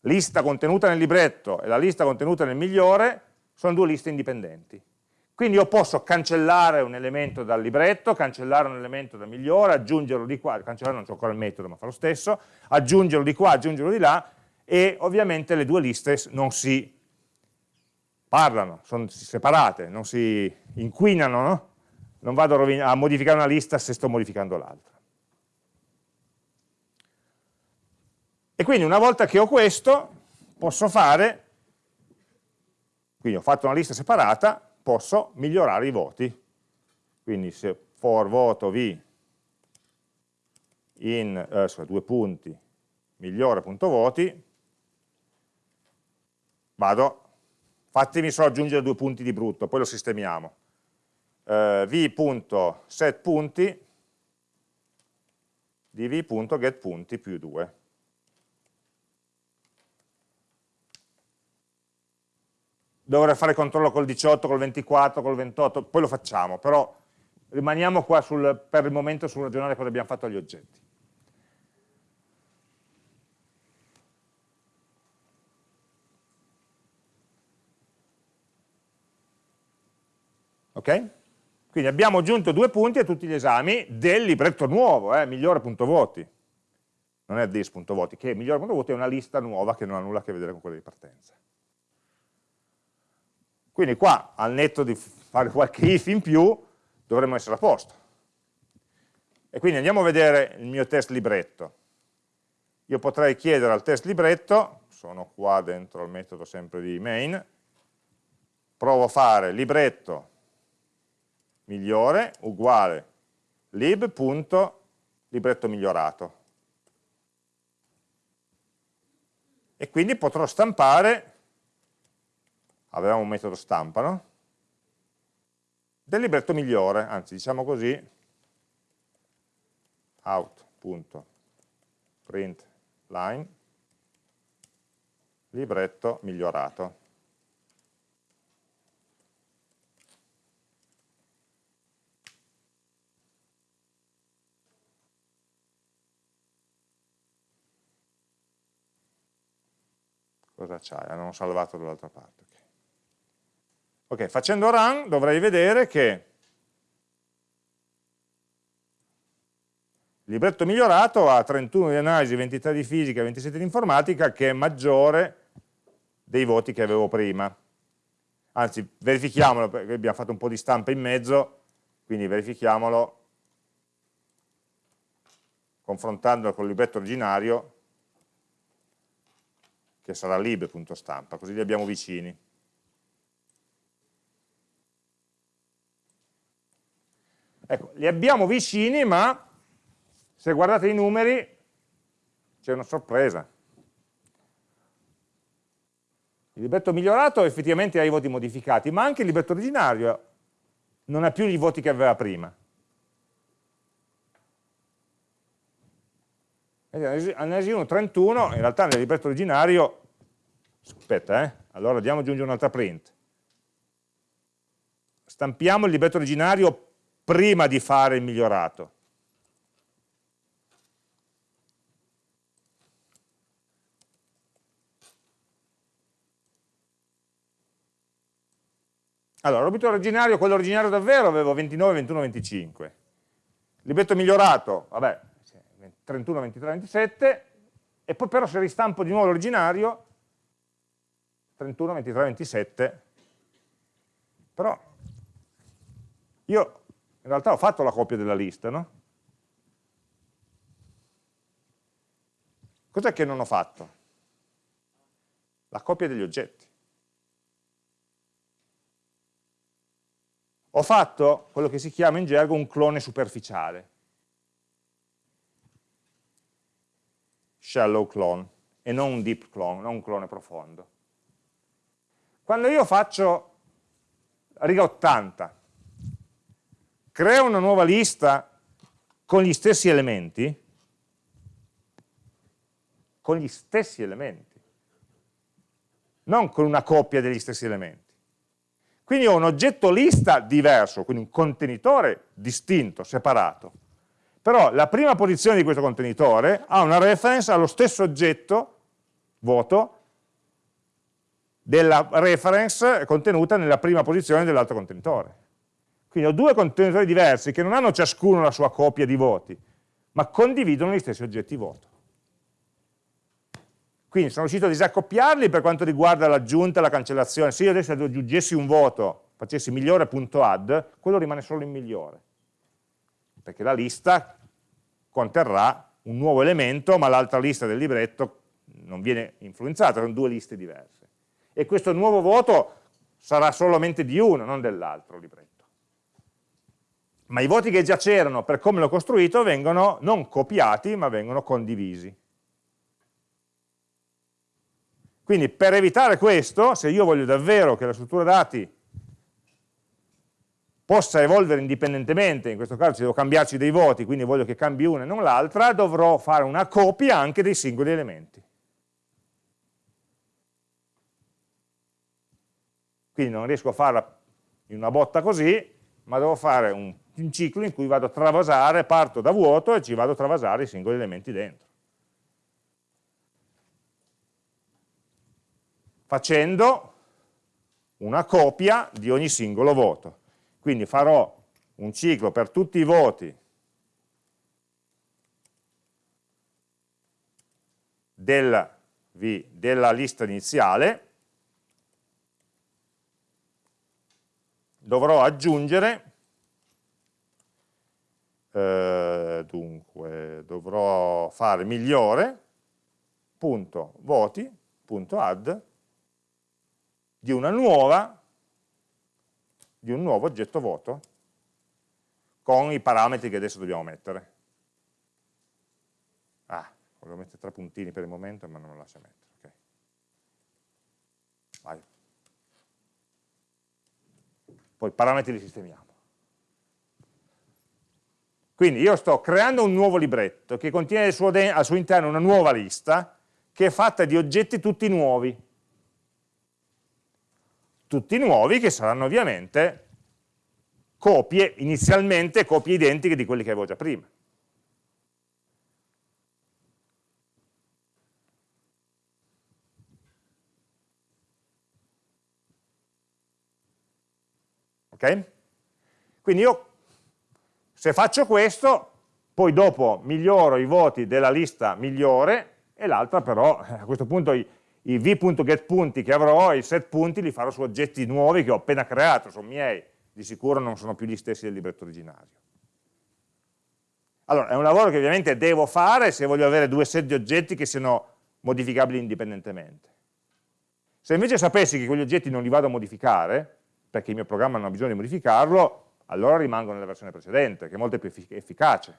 lista contenuta nel libretto e la lista contenuta nel migliore sono due liste indipendenti. Quindi io posso cancellare un elemento dal libretto, cancellare un elemento dal migliore, aggiungerlo di qua, cancellare non c'è ancora il metodo ma fa lo stesso, aggiungerlo di qua, aggiungerlo di là e ovviamente le due liste non si parlano, sono separate, non si inquinano, no? non vado a modificare una lista se sto modificando l'altra. E quindi una volta che ho questo, posso fare, quindi ho fatto una lista separata, posso migliorare i voti. Quindi se for voto v in eh, sorry, due punti migliore.voti, vado, fatemi solo aggiungere due punti di brutto, poi lo sistemiamo. Eh, v.setPunti di v.getPunti più 2. dovrei fare controllo col 18, col 24, col 28, poi lo facciamo, però rimaniamo qua sul, per il momento sul ragionare cosa abbiamo fatto agli oggetti. Ok? Quindi abbiamo aggiunto due punti a tutti gli esami del libretto nuovo, eh, migliore.voti. non è this.voti, che migliore.voti è una lista nuova che non ha nulla a che vedere con quella di partenza. Quindi qua, al netto di fare qualche if in più, dovremmo essere a posto. E quindi andiamo a vedere il mio test libretto. Io potrei chiedere al test libretto, sono qua dentro il metodo sempre di main, provo a fare libretto migliore uguale lib.libretto migliorato. E quindi potrò stampare, avevamo un metodo stampa, no? del libretto migliore, anzi diciamo così, out.println libretto migliorato. Cosa c'hai? Hanno salvato dall'altra parte. Ok, facendo run dovrei vedere che Il libretto migliorato ha 31 di analisi, 23 di fisica, 27 di informatica, che è maggiore dei voti che avevo prima. Anzi, verifichiamolo, perché abbiamo fatto un po' di stampa in mezzo, quindi verifichiamolo confrontandolo con il libretto originario, che sarà lib.stampa, così li abbiamo vicini. Ecco, li abbiamo vicini, ma se guardate i numeri c'è una sorpresa. Il libretto migliorato effettivamente ha i voti modificati, ma anche il libretto originario non ha più i voti che aveva prima. Analisi 1, 31, in realtà nel libretto originario, aspetta, eh, allora andiamo aggiungere un'altra print. Stampiamo il libretto originario prima di fare il migliorato. Allora, l'obiettivo originario, quello originario davvero, avevo 29, 21, 25. Il libretto migliorato, vabbè, 31, 23, 27, e poi però se ristampo di nuovo l'originario, 31, 23, 27, però io in realtà ho fatto la copia della lista, no? Cos'è che non ho fatto? La copia degli oggetti. ho fatto quello che si chiama in gergo un clone superficiale. Shallow clone, e non un deep clone, non un clone profondo. Quando io faccio riga 80, creo una nuova lista con gli stessi elementi, con gli stessi elementi, non con una coppia degli stessi elementi. Quindi ho un oggetto lista diverso, quindi un contenitore distinto, separato. Però la prima posizione di questo contenitore ha una reference allo stesso oggetto, vuoto, della reference contenuta nella prima posizione dell'altro contenitore. Quindi ho due contenitori diversi che non hanno ciascuno la sua copia di voti, ma condividono gli stessi oggetti voto. Quindi sono riuscito a disaccoppiarli per quanto riguarda l'aggiunta e la cancellazione. Se io adesso aggiungessi un voto, facessi migliore.add, quello rimane solo in migliore. Perché la lista conterrà un nuovo elemento, ma l'altra lista del libretto non viene influenzata, sono due liste diverse. E questo nuovo voto sarà solamente di uno, non dell'altro libretto. Ma i voti che già c'erano per come l'ho costruito vengono non copiati, ma vengono condivisi. Quindi per evitare questo, se io voglio davvero che la struttura dati possa evolvere indipendentemente, in questo caso ci devo cambiarci dei voti, quindi voglio che cambi una e non l'altra, dovrò fare una copia anche dei singoli elementi. Quindi non riesco a farla in una botta così, ma devo fare un, un ciclo in cui vado a travasare, parto da vuoto e ci vado a travasare i singoli elementi dentro. facendo una copia di ogni singolo voto. Quindi farò un ciclo per tutti i voti del v della lista iniziale, dovrò aggiungere, eh, dunque, dovrò fare migliore, punto voti, punto add, di una nuova, di un nuovo oggetto voto, con i parametri che adesso dobbiamo mettere. Ah, volevo mettere tre puntini per il momento, ma non lo lascia mettere. Okay. Vai. Poi parametri li sistemiamo. Quindi io sto creando un nuovo libretto che contiene al suo, al suo interno una nuova lista che è fatta di oggetti tutti nuovi. Tutti nuovi che saranno ovviamente copie, inizialmente copie identiche di quelli che avevo già prima. Ok? Quindi io, se faccio questo, poi dopo miglioro i voti della lista migliore e l'altra però, a questo punto i, i v.getPunti che avrò, i set punti li farò su oggetti nuovi che ho appena creato, sono miei, di sicuro non sono più gli stessi del libretto originario. Allora, è un lavoro che ovviamente devo fare se voglio avere due set di oggetti che siano modificabili indipendentemente. Se invece sapessi che quegli oggetti non li vado a modificare, perché il mio programma non ha bisogno di modificarlo, allora rimango nella versione precedente, che è molto più efficace.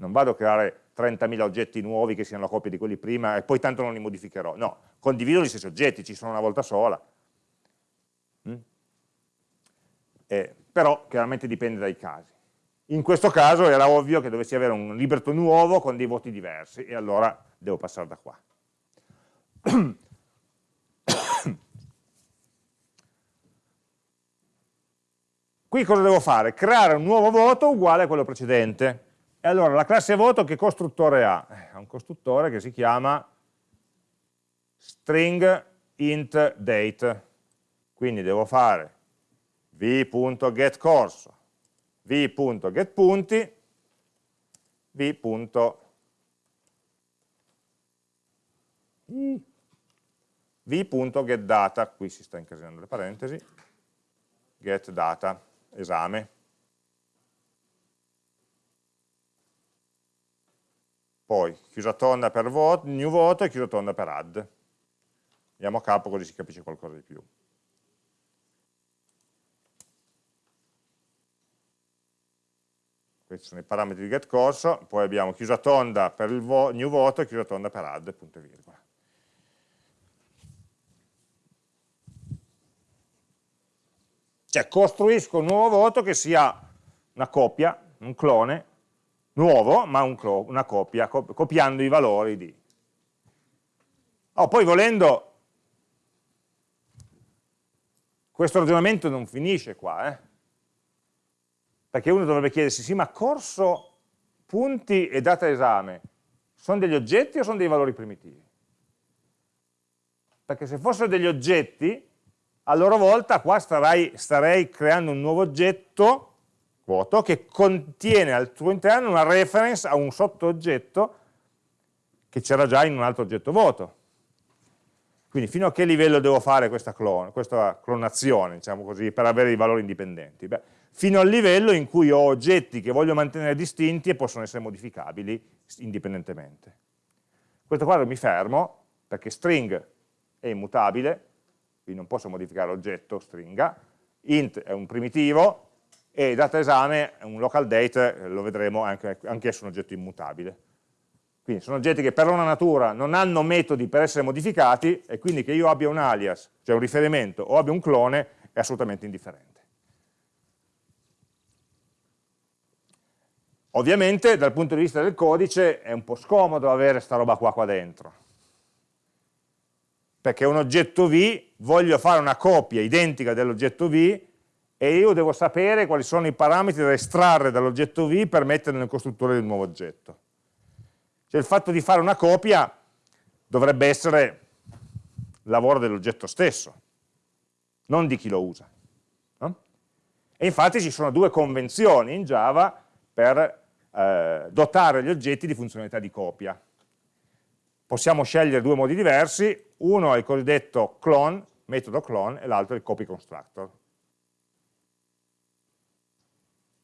Non vado a creare 30.000 oggetti nuovi che siano la copia di quelli prima e poi tanto non li modificherò. No, condivido gli stessi oggetti, ci sono una volta sola. Mm? Eh, però chiaramente dipende dai casi. In questo caso era ovvio che dovessi avere un libretto nuovo con dei voti diversi e allora devo passare da qua. Qui cosa devo fare? Creare un nuovo voto uguale a quello precedente. E allora la classe voto che costruttore ha? Eh, ha un costruttore che si chiama string int date. Quindi devo fare v.getCorso, v.getPunti, v.getData, qui si sta incasinando le parentesi, getData esame. Poi chiusa tonda per voto, new voto e chiusa tonda per add. Andiamo a capo così si capisce qualcosa di più. Questi sono i parametri di getCorso, poi abbiamo chiusa tonda per il vo new voto e chiusa tonda per add, punto e virgola. Cioè costruisco un nuovo voto che sia una copia, un clone, nuovo, ma un una copia, copiando i valori di. Oh, poi volendo, questo ragionamento non finisce qua, eh? perché uno dovrebbe chiedersi, sì, ma corso, punti e data esame, sono degli oggetti o sono dei valori primitivi? Perché se fossero degli oggetti, a loro volta qua starei, starei creando un nuovo oggetto vuoto che contiene al suo interno una reference a un sottooggetto che c'era già in un altro oggetto vuoto. Quindi fino a che livello devo fare questa, clon questa clonazione, diciamo così, per avere i valori indipendenti? Beh, fino al livello in cui ho oggetti che voglio mantenere distinti e possono essere modificabili indipendentemente. In questo quadro mi fermo, perché string è immutabile, quindi non posso modificare l'oggetto stringa, int è un primitivo e data esame è un local date, lo vedremo anche, anch'esso un oggetto immutabile. Quindi sono oggetti che per loro natura non hanno metodi per essere modificati e quindi che io abbia un alias, cioè un riferimento, o abbia un clone, è assolutamente indifferente. Ovviamente dal punto di vista del codice è un po' scomodo avere questa roba qua qua dentro, perché un oggetto V, voglio fare una copia identica dell'oggetto V e io devo sapere quali sono i parametri da estrarre dall'oggetto V per mettere nel costruttore del nuovo oggetto. Cioè il fatto di fare una copia dovrebbe essere lavoro dell'oggetto stesso, non di chi lo usa. No? E infatti ci sono due convenzioni in Java per eh, dotare gli oggetti di funzionalità di copia. possiamo scegliere due modi diversi, uno è il cosiddetto clone, metodo clone, e l'altro è il copy constructor.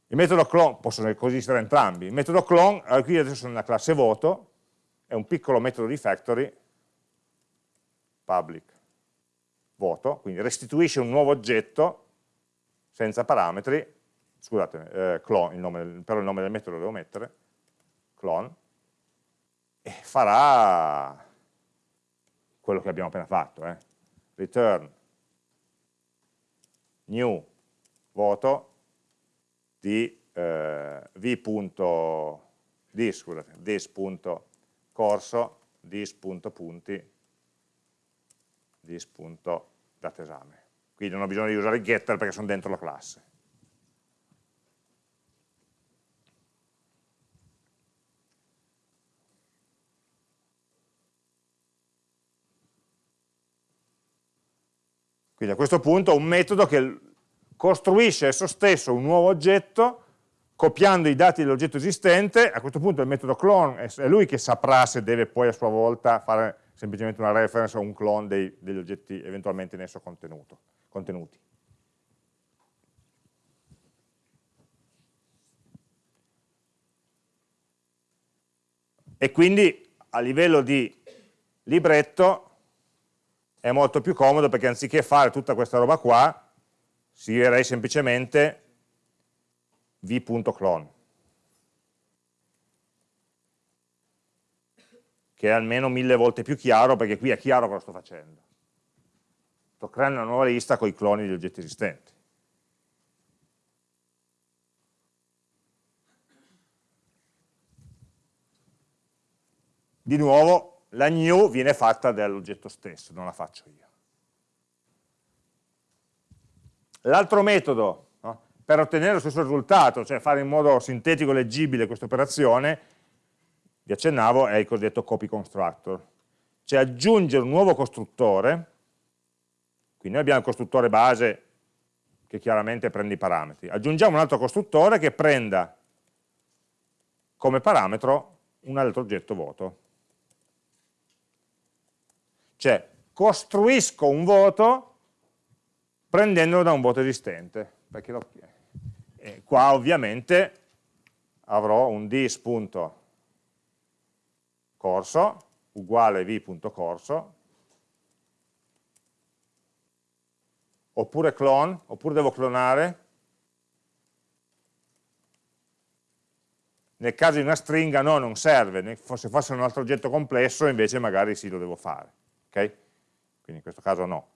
Il metodo clone, possono coesistere entrambi, il metodo clone, allora qui adesso sono nella classe voto, è un piccolo metodo di factory, public voto, quindi restituisce un nuovo oggetto senza parametri, scusate, eh, clone, il nome, però il nome del metodo lo devo mettere, clone, e farà quello che abbiamo appena fatto, eh. return new voto di eh, v.dis, scusate, dis.corso, dis.punti, dis.datesame. Quindi non ho bisogno di usare il getter perché sono dentro la classe. Quindi a questo punto ho un metodo che costruisce esso stesso un nuovo oggetto copiando i dati dell'oggetto esistente, a questo punto il metodo clone è lui che saprà se deve poi a sua volta fare semplicemente una reference o un clone dei, degli oggetti eventualmente in esso contenuti. E quindi a livello di libretto è molto più comodo perché anziché fare tutta questa roba qua, scriverei semplicemente v.clone che è almeno mille volte più chiaro perché qui è chiaro cosa sto facendo sto creando una nuova lista con i cloni di oggetti esistenti di nuovo la new viene fatta dall'oggetto stesso, non la faccio io. L'altro metodo no, per ottenere lo stesso risultato, cioè fare in modo sintetico e leggibile questa operazione, vi accennavo, è il cosiddetto copy constructor, cioè aggiungere un nuovo costruttore, quindi noi abbiamo il costruttore base che chiaramente prende i parametri, aggiungiamo un altro costruttore che prenda come parametro un altro oggetto vuoto. Cioè, costruisco un voto prendendolo da un voto esistente. Perché lo... e qua ovviamente avrò un dis.corso uguale v.corso oppure clone, oppure devo clonare nel caso di una stringa no, non serve, se fosse un altro oggetto complesso invece magari sì lo devo fare ok? Quindi in questo caso no.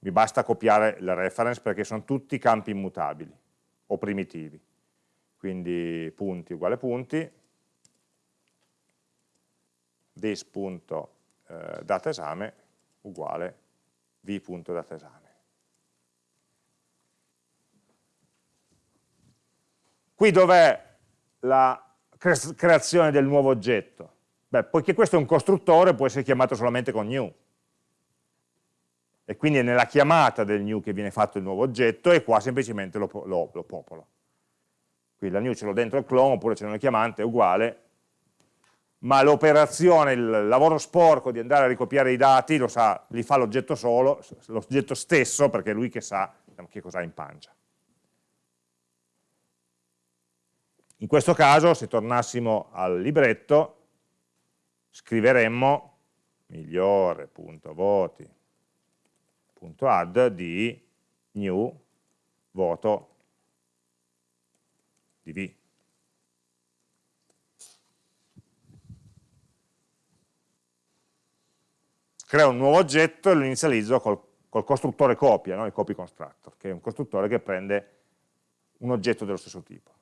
Mi basta copiare la reference perché sono tutti campi immutabili o primitivi. Quindi punti uguale punti, this.dataesame eh, uguale v.dataesame. Qui dov'è la creazione del nuovo oggetto? Beh, poiché questo è un costruttore può essere chiamato solamente con new. E quindi è nella chiamata del new che viene fatto il nuovo oggetto e qua semplicemente lo, lo, lo popolo. Quindi la new ce l'ho dentro il clone oppure c'è una chiamante, è uguale, ma l'operazione, il lavoro sporco di andare a ricopiare i dati lo sa, li fa l'oggetto solo, l'oggetto stesso, perché è lui che sa che cosa ha in pancia. In questo caso, se tornassimo al libretto, scriveremmo migliore.voti.add di new voto di v. Creo un nuovo oggetto e lo inizializzo col, col costruttore copia, no? il copy constructor, che è un costruttore che prende un oggetto dello stesso tipo.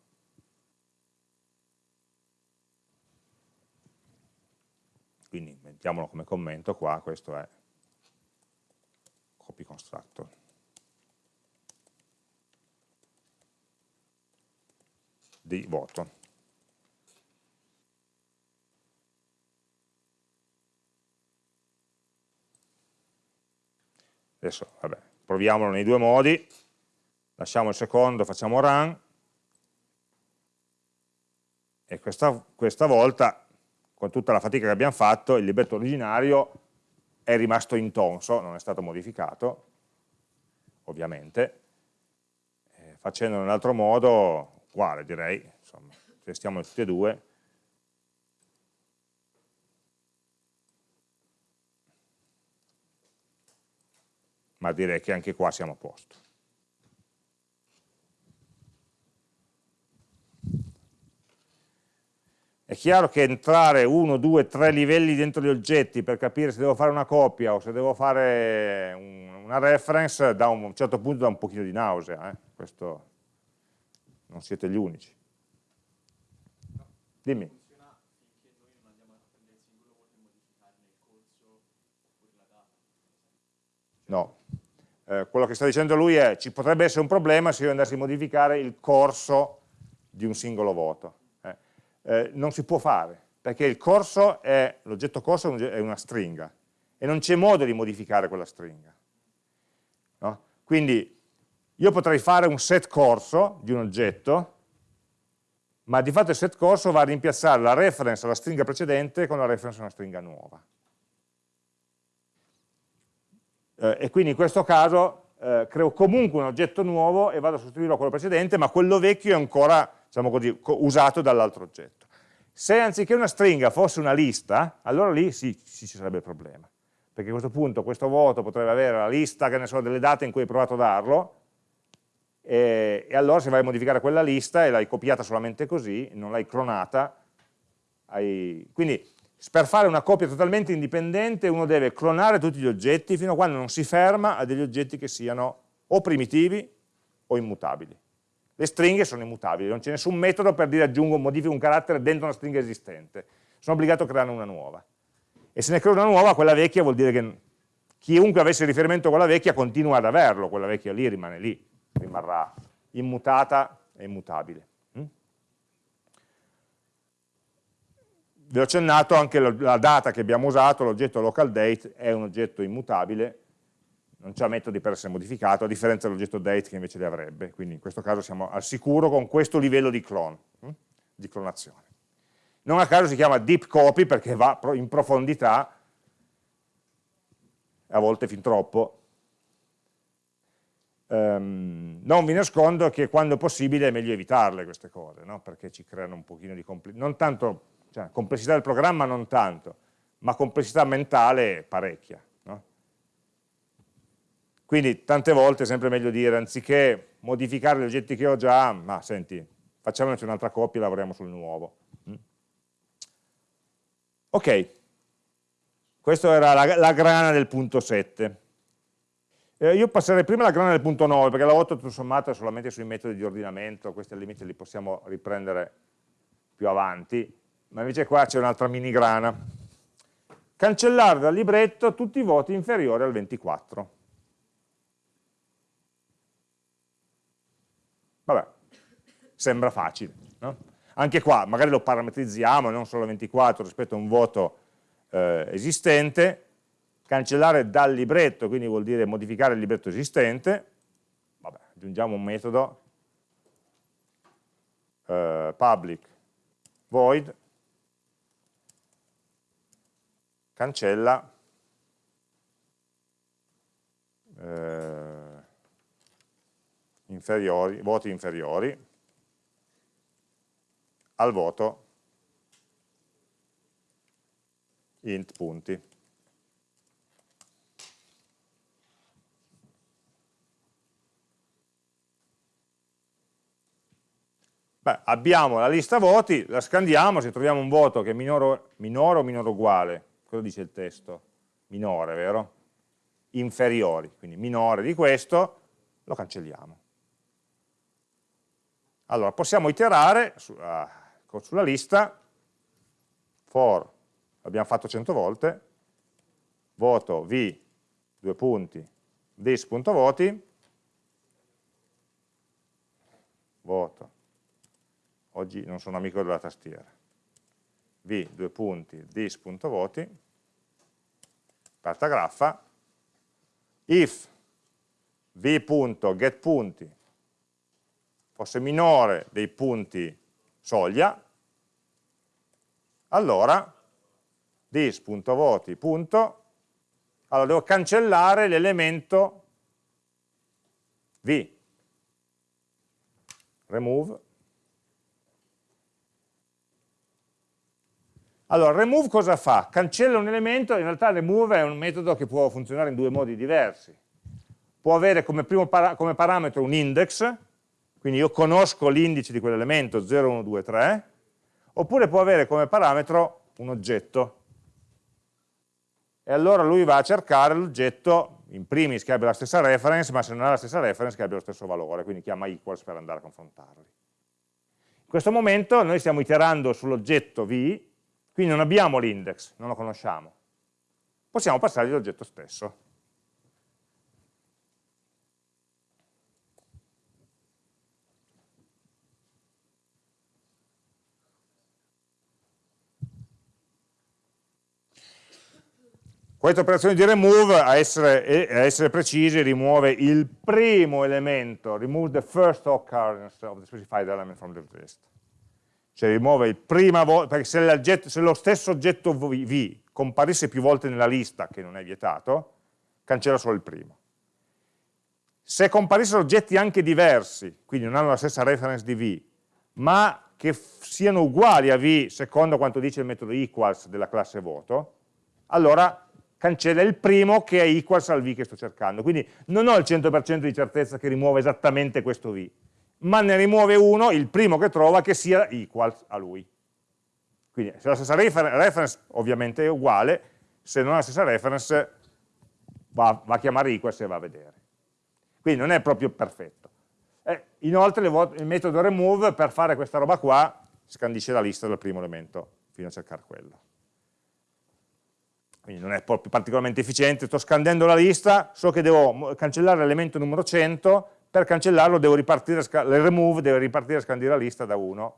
quindi mettiamolo come commento qua, questo è copy constructor. di voto. Adesso, vabbè, proviamolo nei due modi, lasciamo il secondo, facciamo run, e questa, questa volta con tutta la fatica che abbiamo fatto, il libretto originario è rimasto intonso, non è stato modificato, ovviamente, eh, facendo in un altro modo, uguale direi, insomma, testiamo tutti e due, ma direi che anche qua siamo a posto. È chiaro che entrare uno, due, tre livelli dentro gli oggetti per capire se devo fare una copia o se devo fare un, una reference, da un, certo punto dà un pochino di nausea, eh? questo non siete gli unici. Dimmi. No, eh, quello che sta dicendo lui è ci potrebbe essere un problema se io andassi a modificare il corso di un singolo voto. Eh, non si può fare, perché il corso l'oggetto corso è una stringa e non c'è modo di modificare quella stringa. No? Quindi io potrei fare un set corso di un oggetto, ma di fatto il set corso va a rimpiazzare la reference alla stringa precedente con la reference a una stringa nuova. eh, e quindi in questo caso eh, creo comunque un oggetto nuovo e vado a sostituirlo a quello precedente, ma quello vecchio è ancora diciamo così, usato dall'altro oggetto. Se anziché una stringa fosse una lista, allora lì sì, sì ci sarebbe il problema, perché a questo punto questo voto potrebbe avere la lista che ne so, delle date in cui hai provato a darlo, e, e allora se vai a modificare quella lista e l'hai copiata solamente così, non l'hai clonata, hai... quindi per fare una copia totalmente indipendente uno deve clonare tutti gli oggetti fino a quando non si ferma a degli oggetti che siano o primitivi o immutabili. Le stringhe sono immutabili, non c'è nessun metodo per dire aggiungo o modifico un carattere dentro una stringa esistente. Sono obbligato a crearne una nuova. E se ne creo una nuova, quella vecchia vuol dire che chiunque avesse riferimento a quella vecchia continua ad averlo, quella vecchia lì rimane lì, rimarrà immutata e immutabile. vi ho accennato anche la data che abbiamo usato, l'oggetto local date è un oggetto immutabile, non c'ha metodi per essere modificato, a differenza dell'oggetto date che invece li avrebbe, quindi in questo caso siamo al sicuro con questo livello di clone, hm? di clonazione. Non a caso si chiama deep copy perché va in profondità, a volte fin troppo, Um, non vi nascondo che quando possibile è meglio evitarle queste cose, no? perché ci creano un pochino di non tanto cioè, complessità del programma non tanto, ma complessità mentale parecchia. Quindi tante volte è sempre meglio dire, anziché modificare gli oggetti che ho già, ma senti, facciamoci un'altra coppia e lavoriamo sul nuovo. Mm? Ok, questa era la, la, grana del punto 7. Eh, io passerei prima alla grana del punto 9, perché la 8 tutto sommato è solamente sui metodi di ordinamento, questi al limite li possiamo riprendere più avanti ma invece qua c'è un'altra mini grana. Cancellare dal libretto tutti i voti inferiori al 24. Vabbè, sembra facile. No? Anche qua magari lo parametrizziamo, non solo 24 rispetto a un voto eh, esistente, cancellare dal libretto, quindi vuol dire modificare il libretto esistente, vabbè, aggiungiamo un metodo, eh, public void. Cancella. Eh, inferiori, voti inferiori al voto int punti. Beh, abbiamo la lista voti, la scandiamo, se troviamo un voto che è minore, minore o minore uguale cosa dice il testo? Minore, vero? Inferiori, quindi minore di questo, lo cancelliamo. Allora, possiamo iterare su, uh, sulla lista for, l'abbiamo fatto 100 volte, voto v, due punti, this.voti, voto, oggi non sono amico della tastiera, v, due punti, this.voti, carta graffa, if v.getPunti fosse minore dei punti soglia, allora dis.voti. Allora devo cancellare l'elemento v. Remove. Allora, remove cosa fa? Cancella un elemento, in realtà remove è un metodo che può funzionare in due modi diversi. Può avere come, para come parametro un index, quindi io conosco l'indice di quell'elemento 0, 1, 2, 3, oppure può avere come parametro un oggetto. E allora lui va a cercare l'oggetto, in primis che abbia la stessa reference, ma se non ha la stessa reference che abbia lo stesso valore, quindi chiama equals per andare a confrontarli. In questo momento noi stiamo iterando sull'oggetto v, quindi non abbiamo l'index, non lo conosciamo. Possiamo passargli l'oggetto stesso. Questa operazione di remove, a essere, a essere, precisi, rimuove il primo elemento, remove the first occurrence of the specified element from the list. Cioè rimuove il prima volta, perché se, se, lo stesso oggetto v comparisse più volte nella lista, che non è vietato, cancella solo il primo. Se comparissero oggetti anche diversi, quindi non hanno la stessa reference di v, ma che siano uguali a v secondo quanto dice il metodo equals della classe voto, allora cancella il primo che è equals al v che sto cercando. Quindi non ho il 100% di certezza che rimuova esattamente questo v, ma ne rimuove uno, il primo che trova, che sia equals a lui. Quindi se la stessa refer reference ovviamente è uguale, se non ha la stessa reference va, va a chiamare equals e va a vedere. Quindi non è proprio perfetto. Eh, inoltre il metodo remove per fare questa roba qua scandisce la lista del primo elemento fino a cercare quello quindi non è proprio particolarmente efficiente, sto scandendo la lista, so che devo cancellare l'elemento numero 100, per cancellarlo devo ripartire, il remove deve ripartire a scandire la lista da 1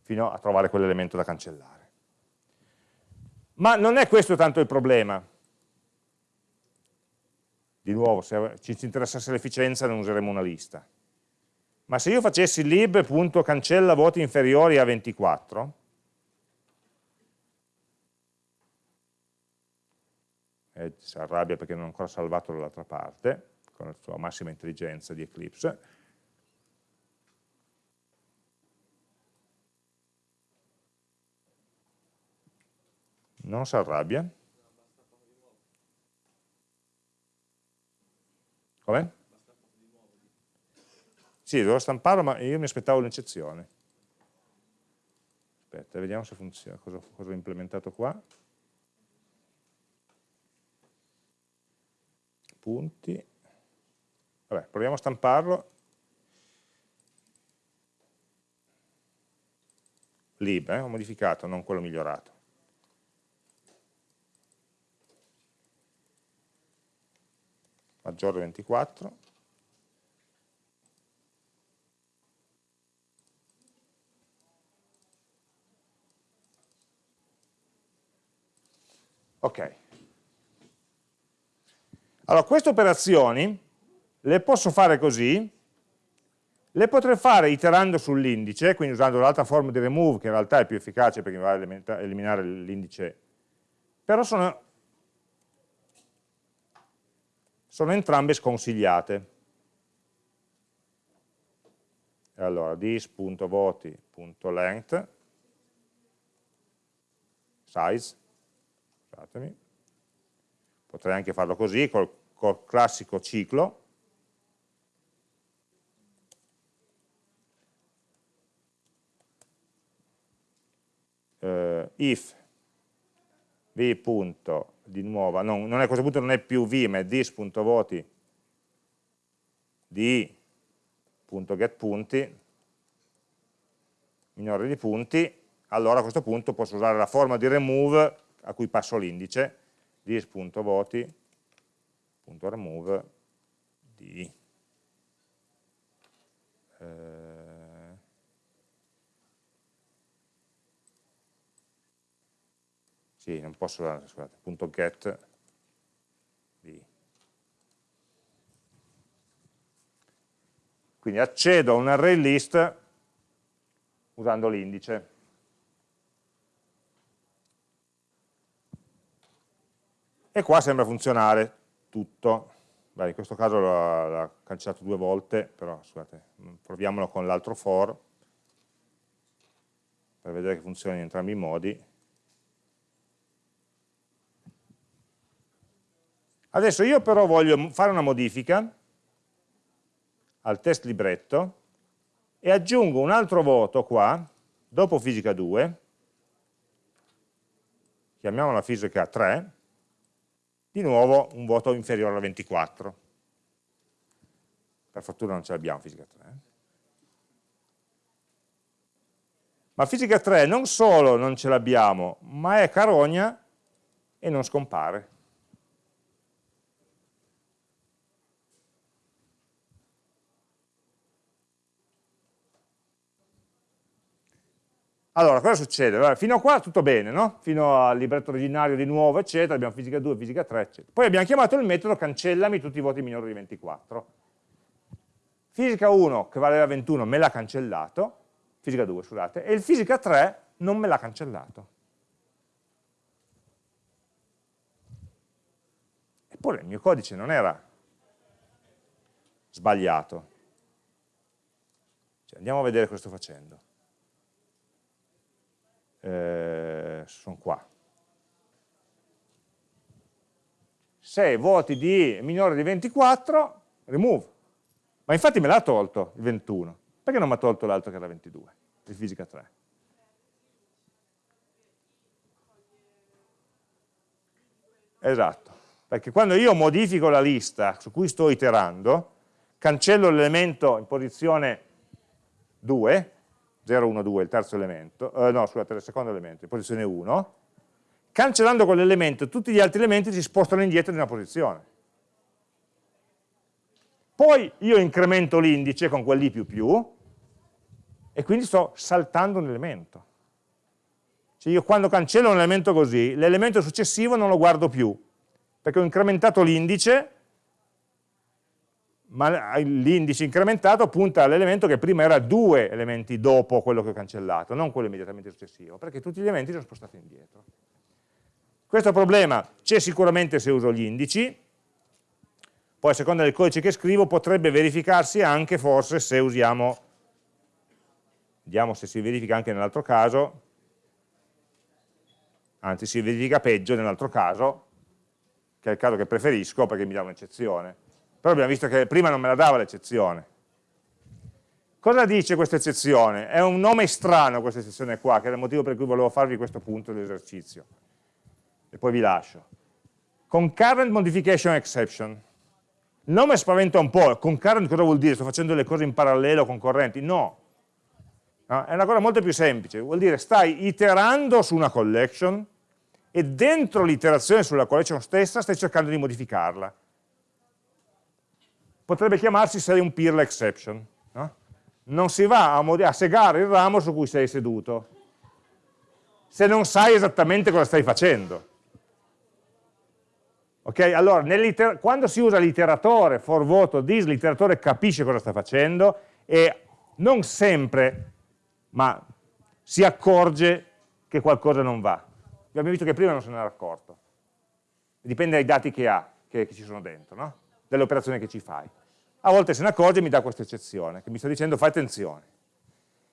fino a trovare quell'elemento da cancellare. Ma non è questo tanto il problema. Di nuovo, se ci interessasse l'efficienza non useremo una lista. Ma se io facessi lib.cancella voti inferiori a 24, Edge si arrabbia perché non ho ancora salvato dall'altra parte, con la sua massima intelligenza di Eclipse. Non si arrabbia. Come? Sì, devo stamparlo, ma io mi aspettavo un'eccezione. Aspetta, vediamo se funziona, cosa, cosa ho implementato qua. Punti. Vabbè, proviamo a stamparlo. lib, eh, ho modificato, non quello migliorato. Maggiore 24. Ok. Allora, queste operazioni le posso fare così, le potrei fare iterando sull'indice, quindi usando l'altra forma di remove, che in realtà è più efficace perché mi va a eliminare l'indice, però sono, sono entrambe sconsigliate. Allora, this.voti.length, size, scusatemi, potrei anche farlo così, col, col classico ciclo, uh, if v punto di nuovo, non, non è a questo punto non è più v ma è this.voti di punto get punti minore di punti. Allora a questo punto posso usare la forma di remove a cui passo l'indice this.voti.remove di eh, sì, non posso scusate, punto get di. Quindi accedo a un array list usando l'indice e qua sembra funzionare tutto. Beh, in questo caso l'ha cancellato due volte, però scusate, proviamolo con l'altro for per vedere che funziona in entrambi i modi. Adesso io però voglio fare una modifica al test libretto e aggiungo un altro voto qua, dopo fisica 2, chiamiamola fisica 3, di nuovo un voto inferiore a 24. Per fortuna non ce l'abbiamo fisica 3. Eh. Ma fisica 3 non solo non ce l'abbiamo, ma è carogna e non scompare. Allora, cosa succede? Allora, fino a qua tutto bene, no? Fino al libretto originario di nuovo, eccetera, abbiamo fisica 2, fisica 3, eccetera. Poi abbiamo chiamato il metodo cancellami tutti i voti minori di 24. Fisica 1, che valeva 21, me l'ha cancellato, fisica 2, scusate, e il fisica 3 non me l'ha cancellato. Eppure il mio codice non era sbagliato. Cioè, andiamo a vedere cosa sto facendo eh, sono qua. Se voti di minore di 24, remove. Ma infatti me l'ha tolto il 21. Perché non mi ha tolto l'altro che era 22, di fisica 3? Esatto, perché quando io modifico la lista su cui sto iterando, cancello l'elemento in posizione 2, 0, 1, 2, il terzo elemento, eh, no scusate, il secondo elemento, in posizione 1, cancellando quell'elemento tutti gli altri elementi si spostano indietro di una posizione. Poi io incremento l'indice con quell'i più più e quindi sto saltando un elemento. Cioè io quando cancello un elemento così, l'elemento successivo non lo guardo più, perché ho incrementato l'indice ma l'indice incrementato punta all'elemento che prima era due elementi dopo quello che ho cancellato, non quello immediatamente successivo, perché tutti gli elementi sono spostati indietro. Questo problema c'è sicuramente se uso gli indici, poi a seconda del codice che scrivo potrebbe verificarsi anche forse se usiamo, vediamo se si verifica anche nell'altro caso, anzi si verifica peggio nell'altro caso, che è il caso che preferisco perché mi dà un'eccezione però abbiamo visto che prima non me la dava l'eccezione. Cosa dice questa eccezione? È un nome strano questa eccezione qua, che è il motivo per cui volevo farvi questo punto dell'esercizio. E poi vi lascio. Concurrent Modification Exception. Il nome spaventa un po', concurrent cosa vuol dire? Sto facendo le cose in parallelo, concorrenti? No. no. È una cosa molto più semplice, vuol dire stai iterando su una collection e dentro l'iterazione sulla collection stessa stai cercando di modificarla potrebbe chiamarsi sei un peerle exception. No? Non si va a, a segare il ramo su cui sei seduto, se non sai esattamente cosa stai facendo. Ok? Allora, quando si usa l'iteratore for voto this, l'iteratore capisce cosa sta facendo e non sempre, ma si accorge che qualcosa non va. Abbiamo visto che prima non se ne era accorto. Dipende dai dati che ha, che, che ci sono dentro, no? Delle operazioni che ci fai. A volte se ne accorge e mi dà questa eccezione, che mi sta dicendo fai attenzione.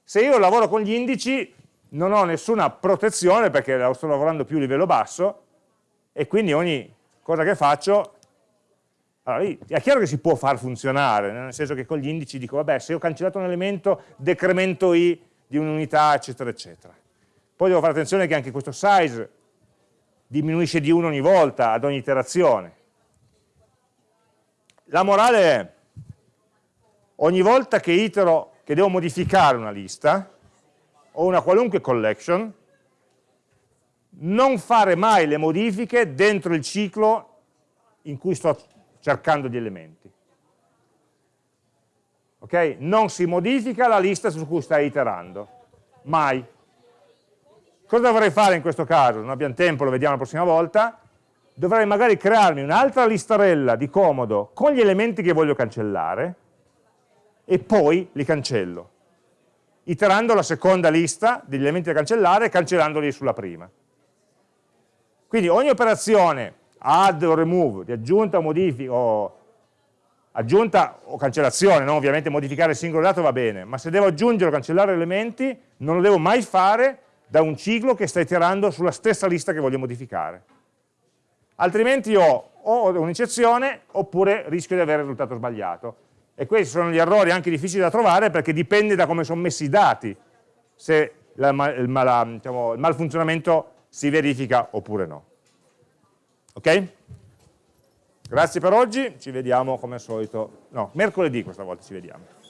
Se io lavoro con gli indici non ho nessuna protezione perché sto lavorando più a livello basso e quindi ogni cosa che faccio allora, è chiaro che si può far funzionare, nel senso che con gli indici dico, vabbè, se ho cancellato un elemento, decremento i di un'unità, eccetera, eccetera. Poi devo fare attenzione che anche questo size diminuisce di 1 ogni volta, ad ogni iterazione. La morale è, ogni volta che itero, che devo modificare una lista, o una qualunque collection, non fare mai le modifiche dentro il ciclo in cui sto cercando gli elementi. Ok? Non si modifica la lista su cui stai iterando, mai. Cosa dovrei fare in questo caso? Non abbiamo tempo, lo vediamo la prossima volta dovrei magari crearmi un'altra listarella di comodo con gli elementi che voglio cancellare e poi li cancello, iterando la seconda lista degli elementi da cancellare e cancellandoli sulla prima. Quindi ogni operazione add o remove, di aggiunta o modifica, o aggiunta o cancellazione, no? ovviamente modificare il singolo dato va bene, ma se devo aggiungere o cancellare elementi non lo devo mai fare da un ciclo che sta iterando sulla stessa lista che voglio modificare. Altrimenti ho o un'eccezione oppure rischio di avere il risultato sbagliato. E questi sono gli errori anche difficili da trovare perché dipende da come sono messi i dati, se la, il, mal, diciamo, il malfunzionamento si verifica oppure no. Ok? Grazie per oggi, ci vediamo come al solito, no, mercoledì questa volta ci vediamo.